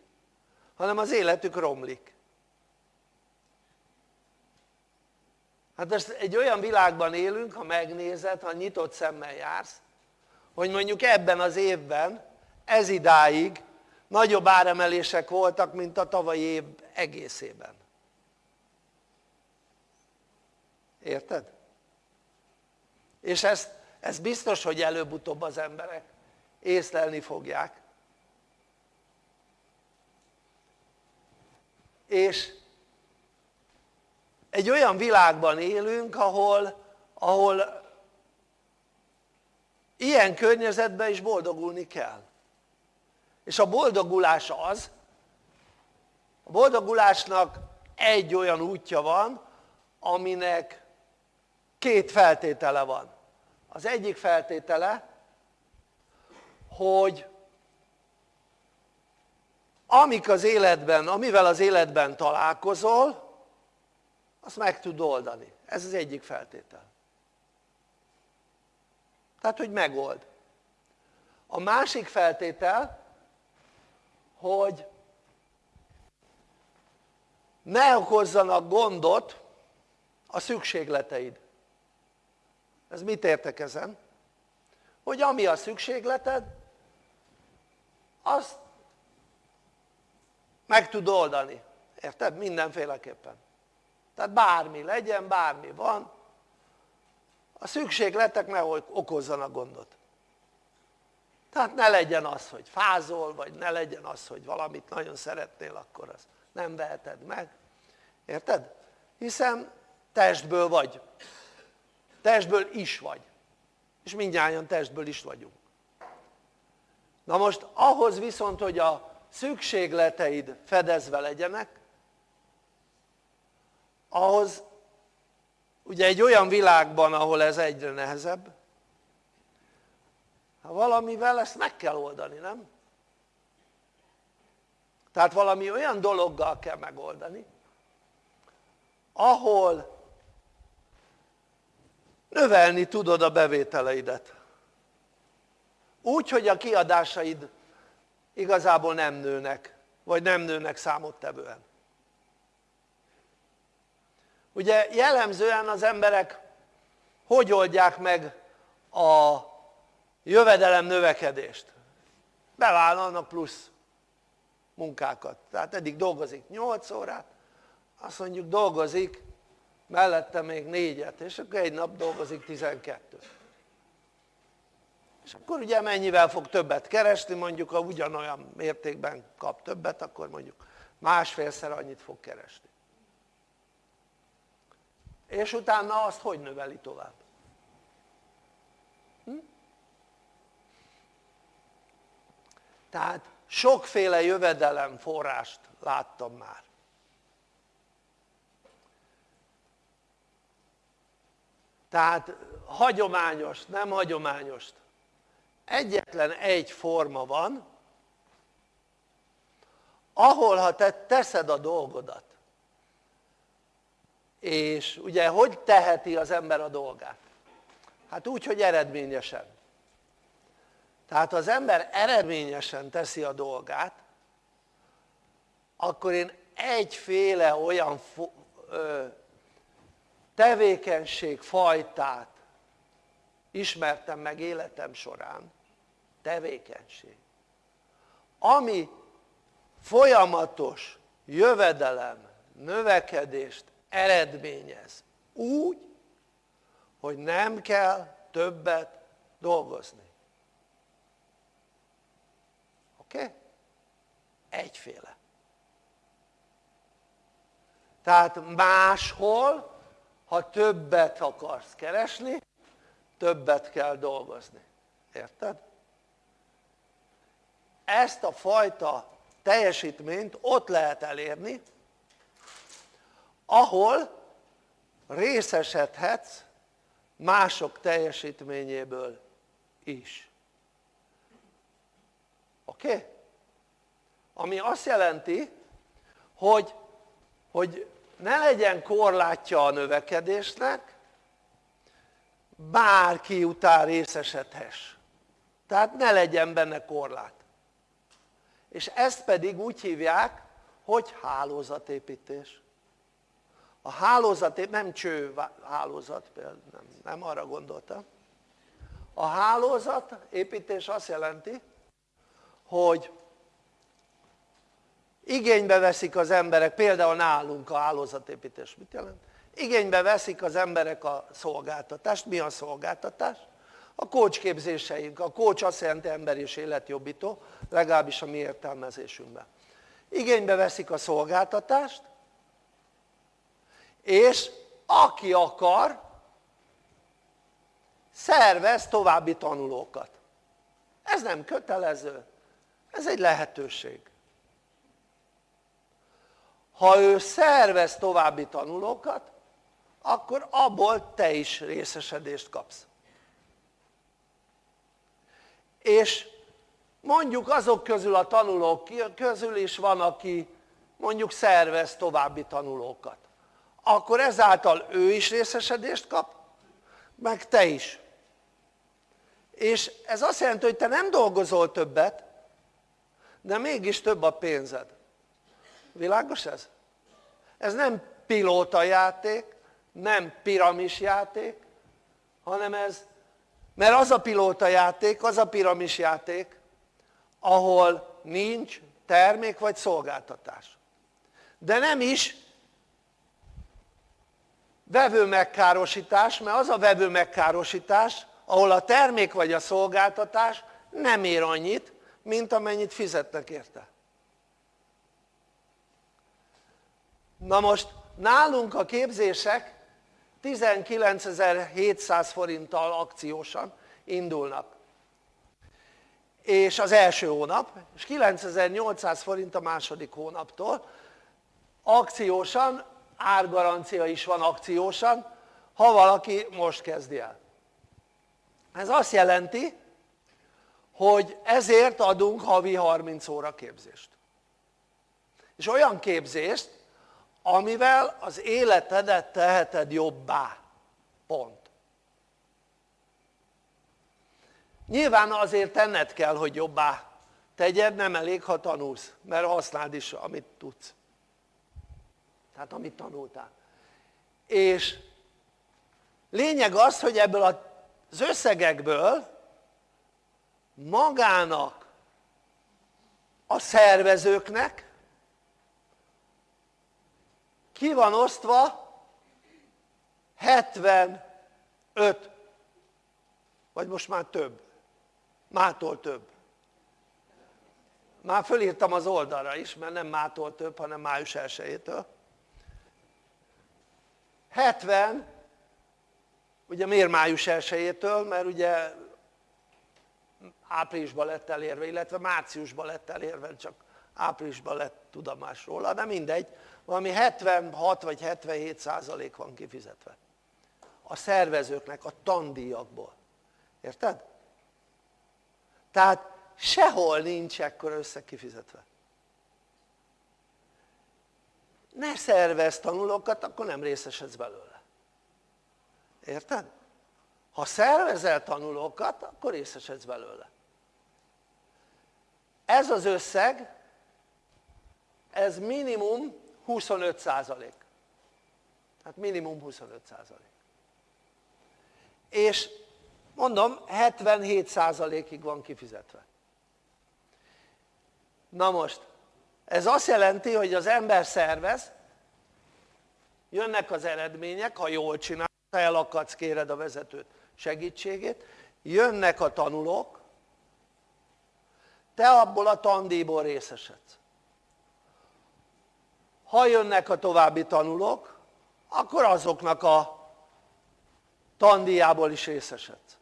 hanem az életük romlik. Hát ezt egy olyan világban élünk ha megnézed, ha nyitott szemmel jársz hogy mondjuk ebben az évben ez idáig nagyobb áremelések voltak mint a tavalyi év egészében. Érted? és ezt, ezt biztos hogy előbb-utóbb az emberek észlelni fogják és egy olyan világban élünk ahol, ahol ilyen környezetben is boldogulni kell. És a boldogulás az a boldogulásnak egy olyan útja van aminek két feltétele van. Az egyik feltétele hogy amik az életben, amivel az életben találkozol, azt meg tud oldani. Ez az egyik feltétel. Tehát, hogy megold. A másik feltétel, hogy ne okozzanak gondot a szükségleteid. Ez mit értek ezen? Hogy ami a szükségleted, azt meg tud oldani. Érted? Mindenféleképpen. Tehát bármi legyen, bármi van, a szükségletek ne okozzanak gondot. Tehát ne legyen az, hogy fázol, vagy ne legyen az, hogy valamit nagyon szeretnél, akkor az nem veheted meg. Érted? Hiszen testből vagy. Testből is vagy. És mindjárt testből is vagyunk. Na most ahhoz viszont, hogy a szükségleteid fedezve legyenek, ahhoz ugye egy olyan világban, ahol ez egyre nehezebb, ha valamivel ezt meg kell oldani, nem? Tehát valami olyan dologgal kell megoldani, ahol növelni tudod a bevételeidet. Úgy, hogy a kiadásaid igazából nem nőnek, vagy nem nőnek számottevően. Ugye jellemzően az emberek hogy oldják meg a jövedelem növekedést? Bevállalnak plusz munkákat. Tehát eddig dolgozik 8 órát, azt mondjuk dolgozik mellette még négyet, és akkor egy nap dolgozik 12 és akkor ugye mennyivel fog többet keresni, mondjuk ha ugyanolyan mértékben kap többet, akkor mondjuk másfélszer annyit fog keresni és utána azt hogy növeli tovább? Hm? tehát sokféle jövedelem forrást láttam már tehát hagyományos, nem hagyományos egyetlen egy forma van ahol ha te teszed a dolgodat és ugye hogy teheti az ember a dolgát? hát úgy hogy eredményesen tehát ha az ember eredményesen teszi a dolgát akkor én egyféle olyan tevékenység fajtát ismertem meg életem során tevékenység ami folyamatos jövedelem, növekedést eredményez úgy hogy nem kell többet dolgozni oké? Okay? egyféle tehát máshol ha többet akarsz keresni többet kell dolgozni, érted? ezt a fajta teljesítményt ott lehet elérni ahol részesedhetsz mások teljesítményéből is oké? Ami azt jelenti hogy, hogy ne legyen korlátja a növekedésnek bárki után részesedhess. Tehát ne legyen benne korlát. És ezt pedig úgy hívják hogy hálózatépítés. A hálózat, nem cső hálózat, nem, nem arra gondoltam. A hálózat építés azt jelenti hogy igénybe veszik az emberek, például nálunk a hálózatépítés mit jelent? Igénybe veszik az emberek a szolgáltatást, mi a szolgáltatás? a kócsképzéseink, a kócs azt jelenti ember és életjobbító, legalábbis a mi értelmezésünkben. Igénybe veszik a szolgáltatást és aki akar szervez további tanulókat. Ez nem kötelező. Ez egy lehetőség. Ha ő szervez további tanulókat akkor abból te is részesedést kapsz. És mondjuk azok közül a tanulók közül is van aki mondjuk szervez további tanulókat. Akkor ezáltal ő is részesedést kap meg te is. És ez azt jelenti hogy te nem dolgozol többet de mégis több a pénzed. Világos ez? ez nem pilóta játék nem piramis játék hanem ez mert az a pilóta játék az a piramis játék ahol nincs termék vagy szolgáltatás. De nem is vevő megkárosítás mert az a vevő megkárosítás ahol a termék vagy a szolgáltatás nem ér annyit mint amennyit fizetnek érte. Na most nálunk a képzések 19.700 forinttal akciósan indulnak. És az első hónap és 9800 forint a második hónaptól. Akciósan, árgarancia is van akciósan ha valaki most kezdi el. Ez azt jelenti hogy ezért adunk havi 30 óra képzést. És olyan képzést amivel az életedet teheted jobbá. Pont. Nyilván azért tenned kell hogy jobbá tegyed nem elég ha tanulsz mert használd is amit tudsz. Tehát amit tanultál. És lényeg az hogy ebből az összegekből magának a szervezőknek ki van osztva? 75 vagy most már több. Mától több. Már fölírtam az oldalra is mert nem mától több hanem május 1-től 70 ugye miért május 1-től mert ugye áprilisban lett elérve illetve márciusban lett elérve csak áprilisban lett tudomás róla de mindegy valami 76 vagy 77 százalék van kifizetve. A szervezőknek a tandíjakból. Érted? tehát sehol nincs ekkora összeg kifizetve ne szervez tanulókat akkor nem részesedsz belőle. Érted? ha szervezel tanulókat akkor részesedsz belőle. Ez az összeg ez minimum 25 százalék. Hát minimum 25 százalék. És mondom 77 százalékig van kifizetve. Na most ez azt jelenti hogy az ember szervez jönnek az eredmények ha jól csinál ha elakadsz kéred a vezetőt segítségét jönnek a tanulók te abból a tandíjból részesedsz ha jönnek a további tanulók akkor azoknak a tandíjából is részesedsz.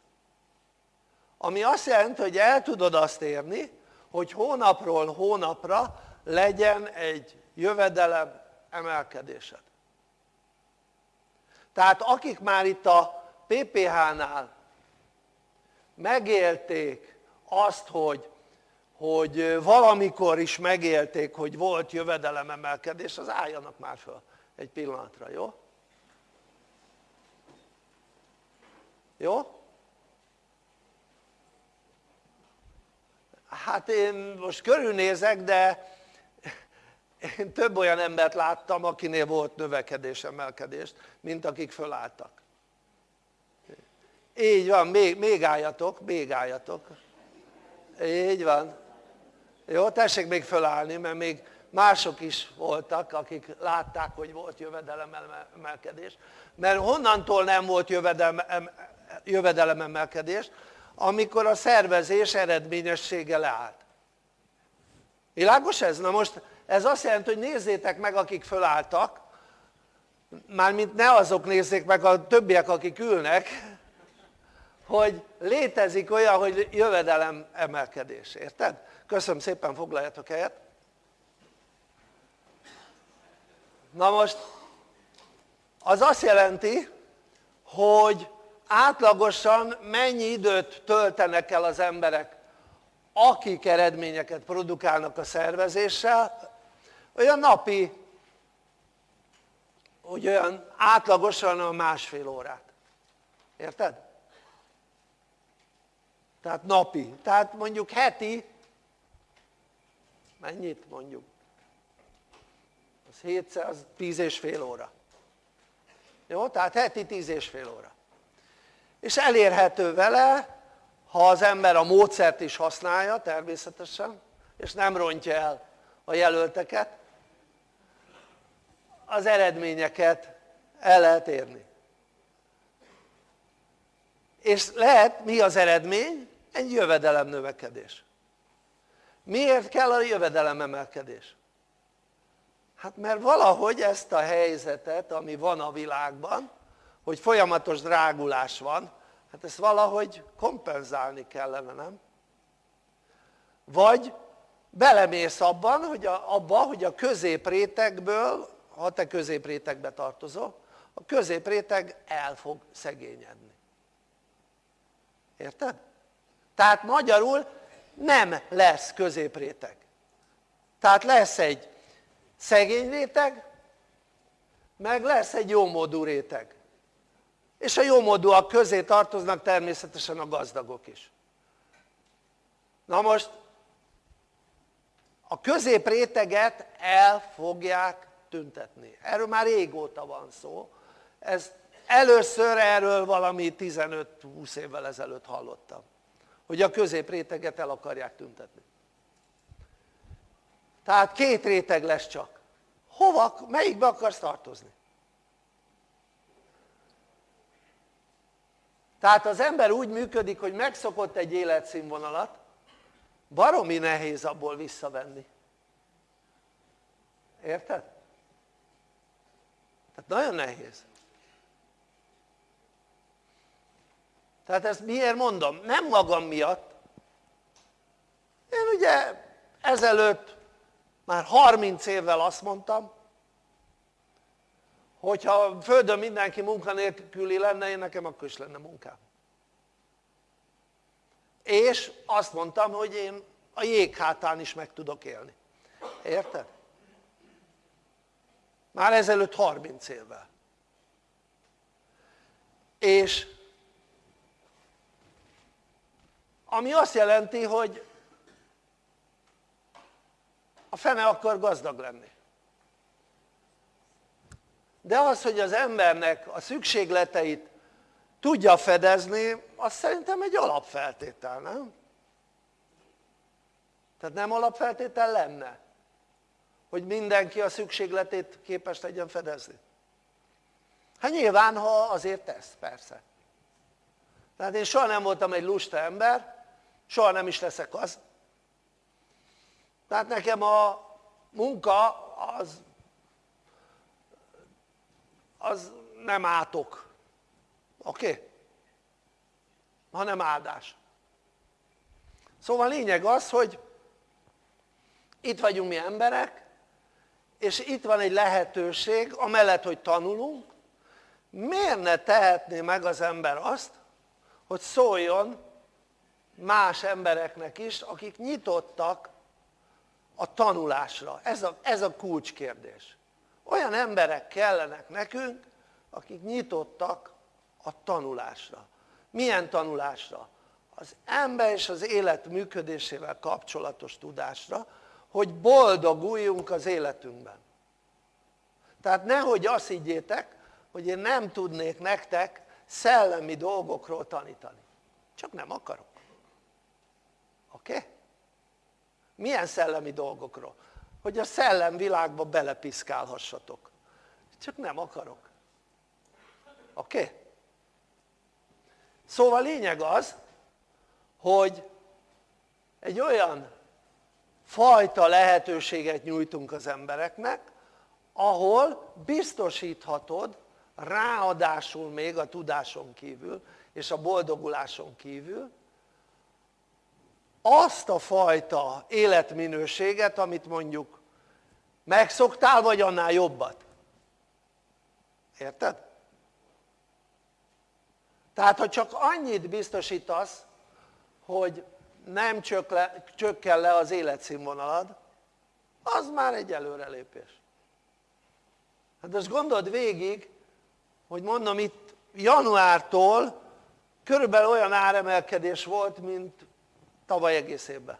Ami azt jelenti hogy el tudod azt érni hogy hónapról hónapra legyen egy jövedelem emelkedésed. Tehát akik már itt a PPH-nál megélték azt hogy hogy valamikor is megélték hogy volt jövedelememelkedés az álljanak már föl egy pillanatra, jó? jó? hát én most körülnézek de én több olyan embert láttam akinél volt növekedés, emelkedés mint akik fölálltak így van, még, még álljatok, még álljatok így van jó tessék még fölállni mert még mások is voltak akik látták hogy volt jövedelememelkedés mert honnantól nem volt jövedelememelkedés amikor a szervezés eredményessége leállt. Világos ez? na most ez azt jelenti hogy nézzétek meg akik fölálltak. Mármint ne azok nézzék meg a többiek akik ülnek hogy létezik olyan hogy jövedelem emelkedés, érted? Köszönöm szépen foglaljatok helyet na most az azt jelenti hogy átlagosan mennyi időt töltenek el az emberek akik eredményeket produkálnak a szervezéssel, olyan napi, hogy olyan átlagosan a másfél órát. Érted? Tehát napi. Tehát mondjuk heti, mennyit mondjuk? Az 700, az 10 és fél óra. Jó? Tehát heti 10 és fél óra. És elérhető vele, ha az ember a módszert is használja természetesen, és nem rontja el a jelölteket, az eredményeket el lehet érni. És lehet, mi az eredmény? Egy jövedelem növekedés. Miért kell a jövedelem emelkedés? Hát mert valahogy ezt a helyzetet, ami van a világban, hogy folyamatos drágulás van, hát ezt valahogy kompenzálni kellene, nem? Vagy belemész abban, hogy a, abba, hogy a középrétegből, ha te középrétegbe tartozol, a középréteg el fog szegényedni. Érted? Tehát magyarul nem lesz középréteg. Tehát lesz egy szegény réteg, meg lesz egy jómódú réteg. És a jómódúak közé tartoznak természetesen a gazdagok is. Na most a középréteget el fogják tüntetni. Erről már régóta van szó. Ez először erről valami 15-20 évvel ezelőtt hallottam hogy a középréteget el akarják tüntetni tehát két réteg lesz csak hova, melyikbe akarsz tartozni? tehát az ember úgy működik hogy megszokott egy életszínvonalat baromi nehéz abból visszavenni érted? tehát nagyon nehéz tehát ezt miért mondom? nem magam miatt én ugye ezelőtt már 30 évvel azt mondtam hogyha földön mindenki munkanélküli lenne én nekem akkor is lenne munkám és azt mondtam hogy én a jéghátán is meg tudok élni érted? már ezelőtt 30 évvel és ami azt jelenti hogy a fene akar gazdag lenni. De az hogy az embernek a szükségleteit tudja fedezni az szerintem egy alapfeltétel nem? tehát nem alapfeltétel lenne hogy mindenki a szükségletét képes legyen fedezni? Hát nyilván ha azért tesz persze. Tehát én soha nem voltam egy lusta ember soha nem is leszek az. Tehát nekem a munka az az nem átok. Oké? Hanem áldás. Szóval lényeg az hogy itt vagyunk mi emberek és itt van egy lehetőség amellett hogy tanulunk miért ne tehetné meg az ember azt hogy szóljon más embereknek is akik nyitottak a tanulásra. Ez a, ez a kulcskérdés. Olyan emberek kellenek nekünk akik nyitottak a tanulásra. Milyen tanulásra? az ember és az élet működésével kapcsolatos tudásra hogy boldoguljunk az életünkben. Tehát nehogy azt higgyétek hogy én nem tudnék nektek szellemi dolgokról tanítani. Csak nem akarok oké? Milyen szellemi dolgokról? hogy a szellemvilágba belepiszkálhassatok csak nem akarok oké? Szóval lényeg az hogy egy olyan fajta lehetőséget nyújtunk az embereknek ahol biztosíthatod ráadásul még a tudáson kívül és a boldoguláson kívül azt a fajta életminőséget amit mondjuk megszoktál vagy annál jobbat érted? tehát ha csak annyit biztosítasz hogy nem csökken le az életszínvonalad az már egy előrelépés hát most gondold végig hogy mondom itt januártól körülbelül olyan áremelkedés volt mint tavaly egész évben.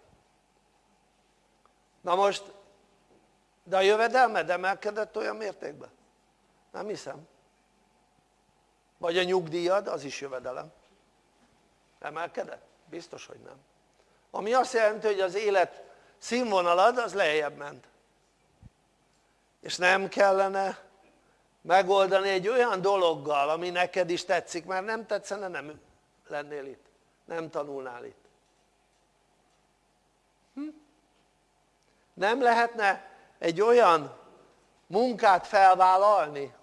Na most de a jövedelmed emelkedett olyan mértékben? nem hiszem. Vagy a nyugdíjad az is jövedelem. Emelkedett? biztos hogy nem. Ami azt jelenti hogy az élet színvonalad az lejjebb ment. És nem kellene megoldani egy olyan dologgal ami neked is tetszik mert nem tetszene nem lennél itt. Nem tanulnál itt hm? nem lehetne egy olyan munkát felvállalni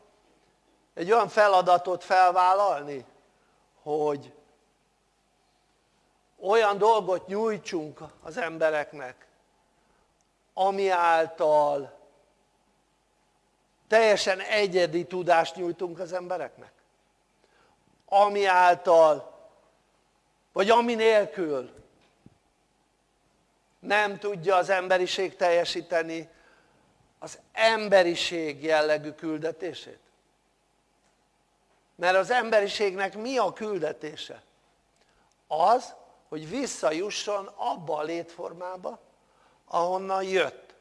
egy olyan feladatot felvállalni hogy olyan dolgot nyújtsunk az embereknek ami által teljesen egyedi tudást nyújtunk az embereknek ami által vagy ami nélkül nem tudja az emberiség teljesíteni az emberiség jellegű küldetését mert az emberiségnek mi a küldetése? az hogy visszajusson abba a létformába ahonnan jött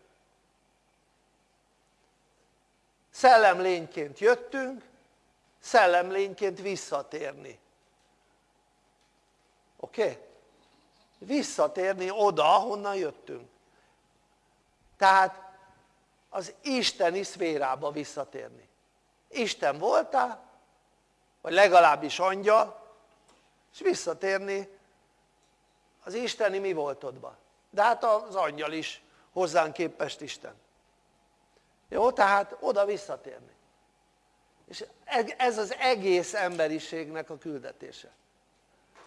szellemlényként jöttünk szellemlényként visszatérni oké? Okay? Visszatérni oda ahonnan jöttünk. Tehát az isteni szférába visszatérni. Isten voltál vagy legalábbis angyal és visszatérni az isteni mi voltodba. De hát az angyal is hozzánk képest Isten. Jó? tehát oda visszatérni. És ez az egész emberiségnek a küldetése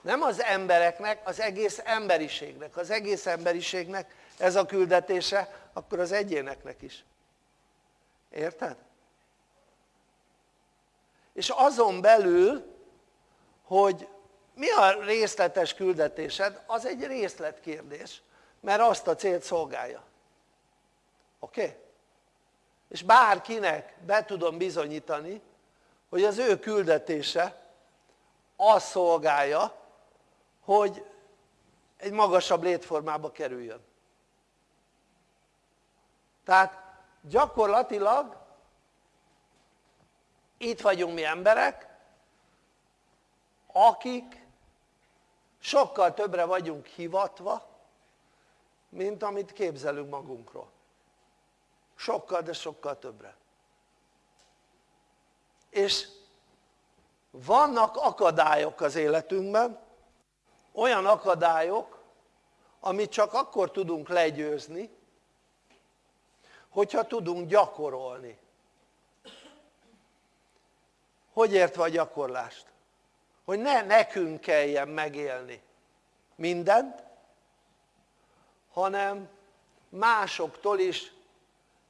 nem az embereknek, az egész emberiségnek az egész emberiségnek ez a küldetése akkor az egyéneknek is érted? és azon belül hogy mi a részletes küldetésed az egy részletkérdés mert azt a célt szolgálja oké? Okay? és bárkinek be tudom bizonyítani hogy az ő küldetése azt szolgálja hogy egy magasabb létformába kerüljön. Tehát gyakorlatilag itt vagyunk mi emberek akik sokkal többre vagyunk hivatva mint amit képzelünk magunkról. Sokkal de sokkal többre. És vannak akadályok az életünkben olyan akadályok amit csak akkor tudunk legyőzni hogyha tudunk gyakorolni hogy értve a gyakorlást? hogy ne nekünk kelljen megélni mindent hanem másoktól is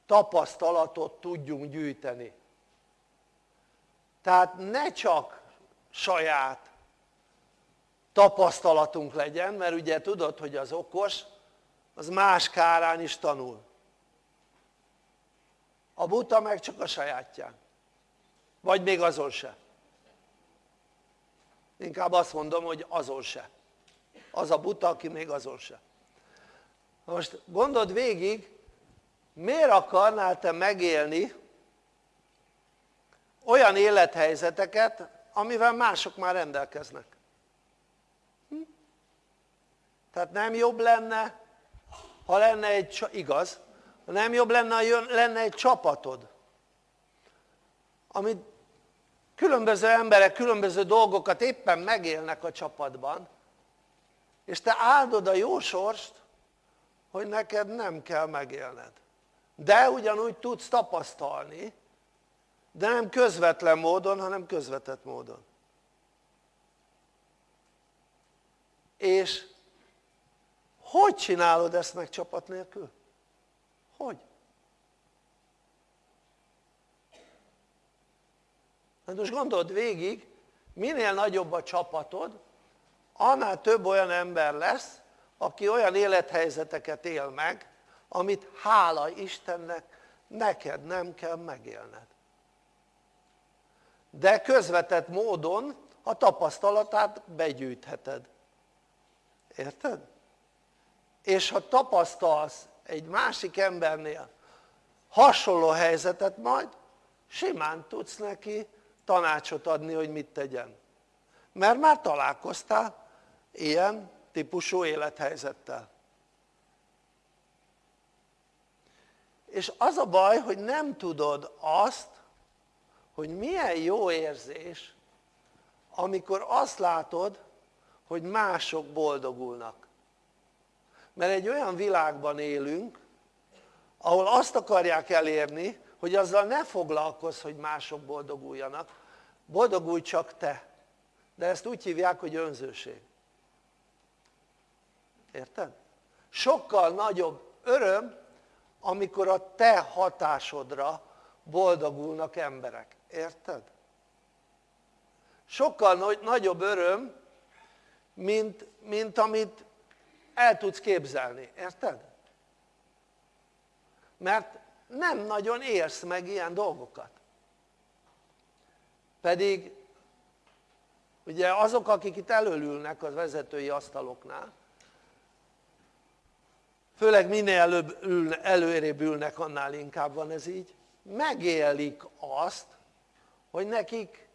tapasztalatot tudjunk gyűjteni tehát ne csak saját tapasztalatunk legyen mert ugye tudod hogy az okos az más kárán is tanul. A buta meg csak a sajátján. Vagy még azon se. Inkább azt mondom hogy azon se. Az a buta aki még azon se. Most gondold végig miért akarnál te megélni olyan élethelyzeteket amivel mások már rendelkeznek? Tehát nem jobb lenne ha lenne egy, igaz, nem jobb lenne, ha lenne egy csapatod amit különböző emberek különböző dolgokat éppen megélnek a csapatban és te áldod a jó sorst hogy neked nem kell megélned. De ugyanúgy tudsz tapasztalni de nem közvetlen módon hanem közvetett módon. És hogy csinálod ezt meg csapat nélkül? hogy? hát most gondold végig minél nagyobb a csapatod annál több olyan ember lesz aki olyan élethelyzeteket él meg amit hála Istennek neked nem kell megélned de közvetett módon a tapasztalatát begyűjtheted érted? És ha tapasztalsz egy másik embernél hasonló helyzetet majd simán tudsz neki tanácsot adni hogy mit tegyen. Mert már találkoztál ilyen típusú élethelyzettel. És az a baj hogy nem tudod azt hogy milyen jó érzés amikor azt látod hogy mások boldogulnak mert egy olyan világban élünk ahol azt akarják elérni hogy azzal ne foglalkozz hogy mások boldoguljanak boldogulj csak te de ezt úgy hívják hogy önzőség érted? sokkal nagyobb öröm amikor a te hatásodra boldogulnak emberek, érted? sokkal nagyobb öröm mint, mint amit el tudsz képzelni, érted? mert nem nagyon érsz meg ilyen dolgokat pedig ugye azok akik itt előülnek az vezetői asztaloknál főleg minél előbb ülne, előrébb ülnek annál inkább van ez így megélik azt hogy nekik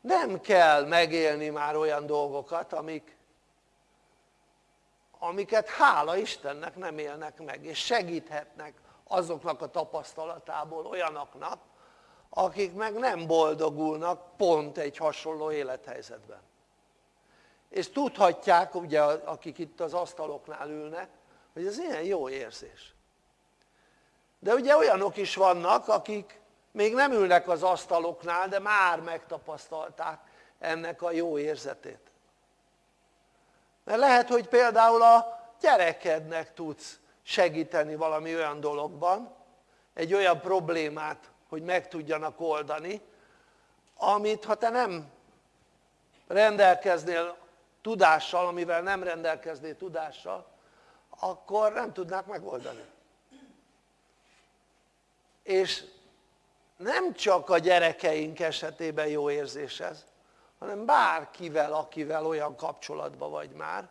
nem kell megélni már olyan dolgokat amik amiket hála Istennek nem élnek meg és segíthetnek azoknak a tapasztalatából olyanoknak akik meg nem boldogulnak pont egy hasonló élethelyzetben. És tudhatják ugye akik itt az asztaloknál ülnek hogy ez ilyen jó érzés. De ugye olyanok is vannak akik még nem ülnek az asztaloknál de már megtapasztalták ennek a jó érzetét mert lehet hogy például a gyerekednek tudsz segíteni valami olyan dologban egy olyan problémát hogy meg tudjanak oldani amit ha te nem rendelkeznél tudással amivel nem rendelkeznél tudással akkor nem tudnák megoldani. És nem csak a gyerekeink esetében jó érzés ez hanem bárkivel akivel olyan kapcsolatban vagy már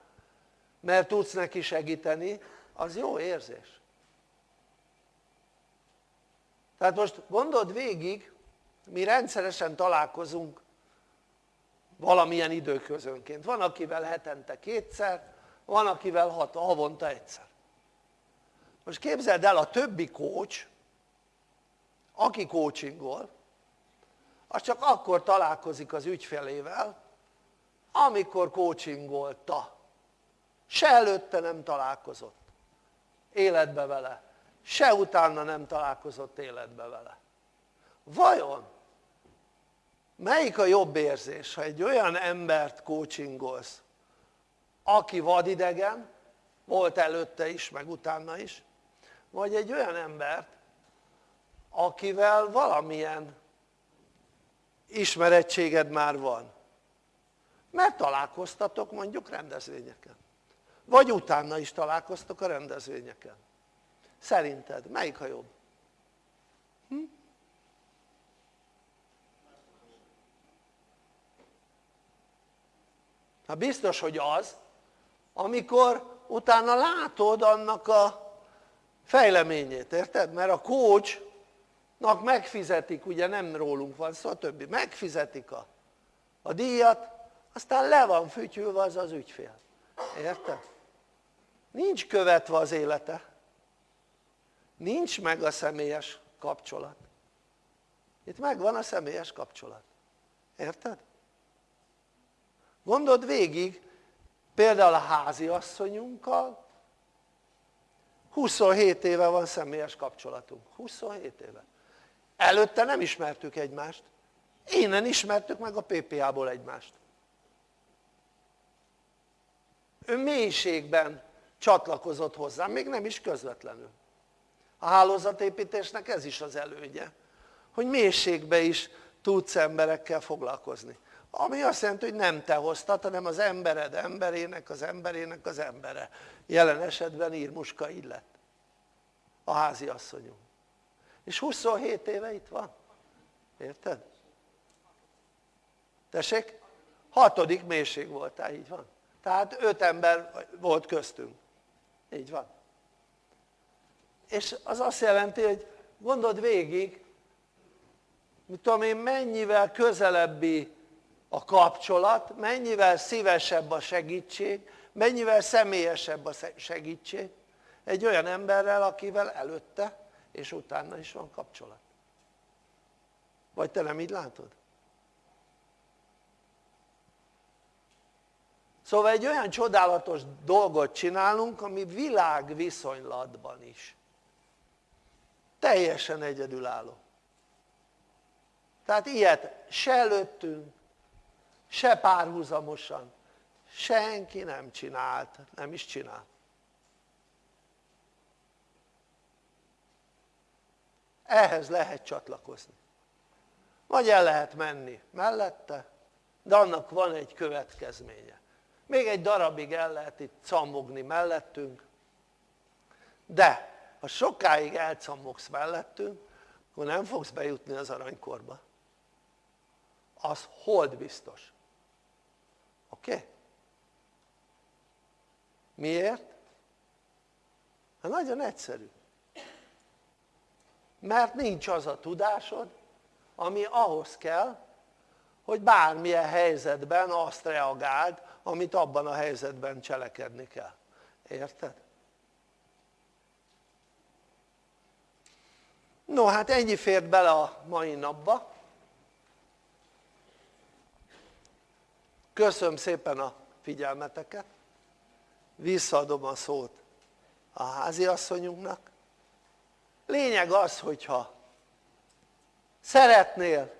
mert tudsz neki segíteni az jó érzés. Tehát most gondold végig mi rendszeresen találkozunk valamilyen időközönként. Van akivel hetente kétszer van akivel hat, havonta egyszer. Most képzeld el a többi coach aki coachingol az csak akkor találkozik az ügyfelével amikor coachingolta se előtte nem találkozott életbe vele se utána nem találkozott életbe vele. Vajon melyik a jobb érzés ha egy olyan embert coachingolsz aki vadidegen volt előtte is meg utána is vagy egy olyan embert akivel valamilyen ismerettséged már van mert találkoztatok mondjuk rendezvényeken vagy utána is találkoztok a rendezvényeken szerinted melyik a jobb? Hm? hát biztos hogy az amikor utána látod annak a fejleményét, érted? mert a coachnak megfizetik, ugye nem rólunk van szó, többi, megfizetik a, a díjat, aztán le van fütyülve az az ügyfél, érted? nincs követve az élete. Nincs meg a személyes kapcsolat. Itt megvan a személyes kapcsolat, érted? gondold végig például a háziasszonyunkkal 27 éve van személyes kapcsolatunk, 27 éve előtte nem ismertük egymást innen ismertük meg a PPA-ból egymást ő mélységben csatlakozott hozzám, még nem is közvetlenül a hálózatépítésnek ez is az elődje hogy mélységben is tudsz emberekkel foglalkozni ami azt jelenti, hogy nem te hoztad, hanem az embered emberének, az emberének az embere. Jelen esetben Írmuska így lett, a házi asszonyunk. És 27 éve itt van. Érted? Tessék? Hatodik mélység voltál, így van. Tehát öt ember volt köztünk. Így van. És az azt jelenti, hogy gondold végig, mit tudom én, mennyivel közelebbi a kapcsolat, mennyivel szívesebb a segítség, mennyivel személyesebb a segítség egy olyan emberrel, akivel előtte és utána is van kapcsolat. Vagy te nem így látod? Szóval egy olyan csodálatos dolgot csinálunk, ami világviszonylatban is. Teljesen egyedülálló. Tehát ilyet se előttünk, se párhuzamosan, senki nem csinált, nem is csinál. Ehhez lehet csatlakozni. Vagy el lehet menni mellette, de annak van egy következménye. Még egy darabig el lehet itt cammogni mellettünk, de ha sokáig elcammogsz mellettünk, akkor nem fogsz bejutni az aranykorba. Az hold biztos. Oké? Miért? Hát nagyon egyszerű. Mert nincs az a tudásod, ami ahhoz kell, hogy bármilyen helyzetben azt reagáld, amit abban a helyzetben cselekedni kell. Érted? No hát ennyi fért bele a mai napba. Köszönöm szépen a figyelmeteket. Visszaadom a szót a háziasszonyunknak. Lényeg az, hogyha szeretnél,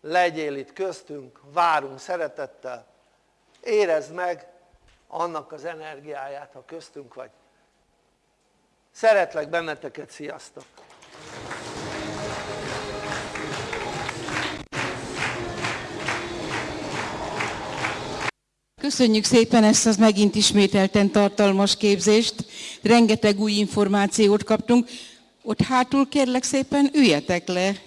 legyél itt köztünk, várunk szeretettel, érezd meg annak az energiáját, ha köztünk vagy. Szeretlek benneteket, sziasztok! Köszönjük szépen ezt az megint ismételten tartalmas képzést, rengeteg új információt kaptunk. Ott hátul kérlek szépen üljetek le.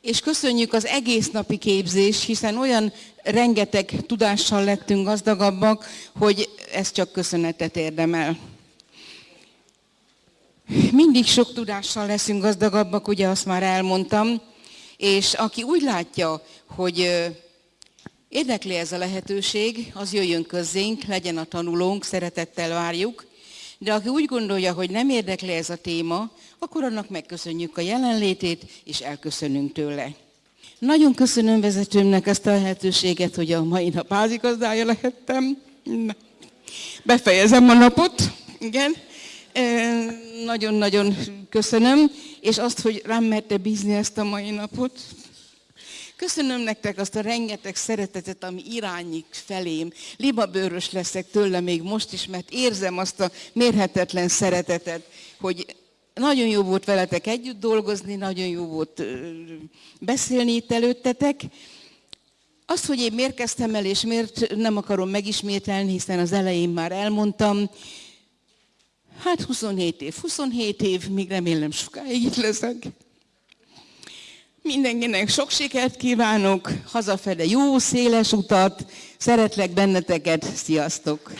És köszönjük az egész napi képzést, hiszen olyan rengeteg tudással lettünk gazdagabbak, hogy ez csak köszönetet érdemel. Mindig sok tudással leszünk gazdagabbak, ugye azt már elmondtam, és aki úgy látja, hogy érdekli ez a lehetőség, az jöjjön közzénk, legyen a tanulónk, szeretettel várjuk, de aki úgy gondolja, hogy nem érdekli ez a téma, akkor annak megköszönjük a jelenlétét, és elköszönünk tőle. Nagyon köszönöm vezetőmnek ezt a lehetőséget, hogy a mai nap házigazdája lehettem. Befejezem a napot, igen. Nagyon-nagyon köszönöm, és azt, hogy rám merte bízni ezt a mai napot. Köszönöm nektek azt a rengeteg szeretetet, ami irányik felém. Libabőrös leszek tőle még most is, mert érzem azt a mérhetetlen szeretetet, hogy nagyon jó volt veletek együtt dolgozni, nagyon jó volt beszélni itt előttetek. Azt, hogy én miért kezdtem el, és miért nem akarom megismételni, hiszen az elején már elmondtam, hát 27 év, 27 év, még remélem sokáig itt leszek. Mindenkinek sok sikert kívánok, hazafele jó, széles utat, szeretlek benneteket, sziasztok!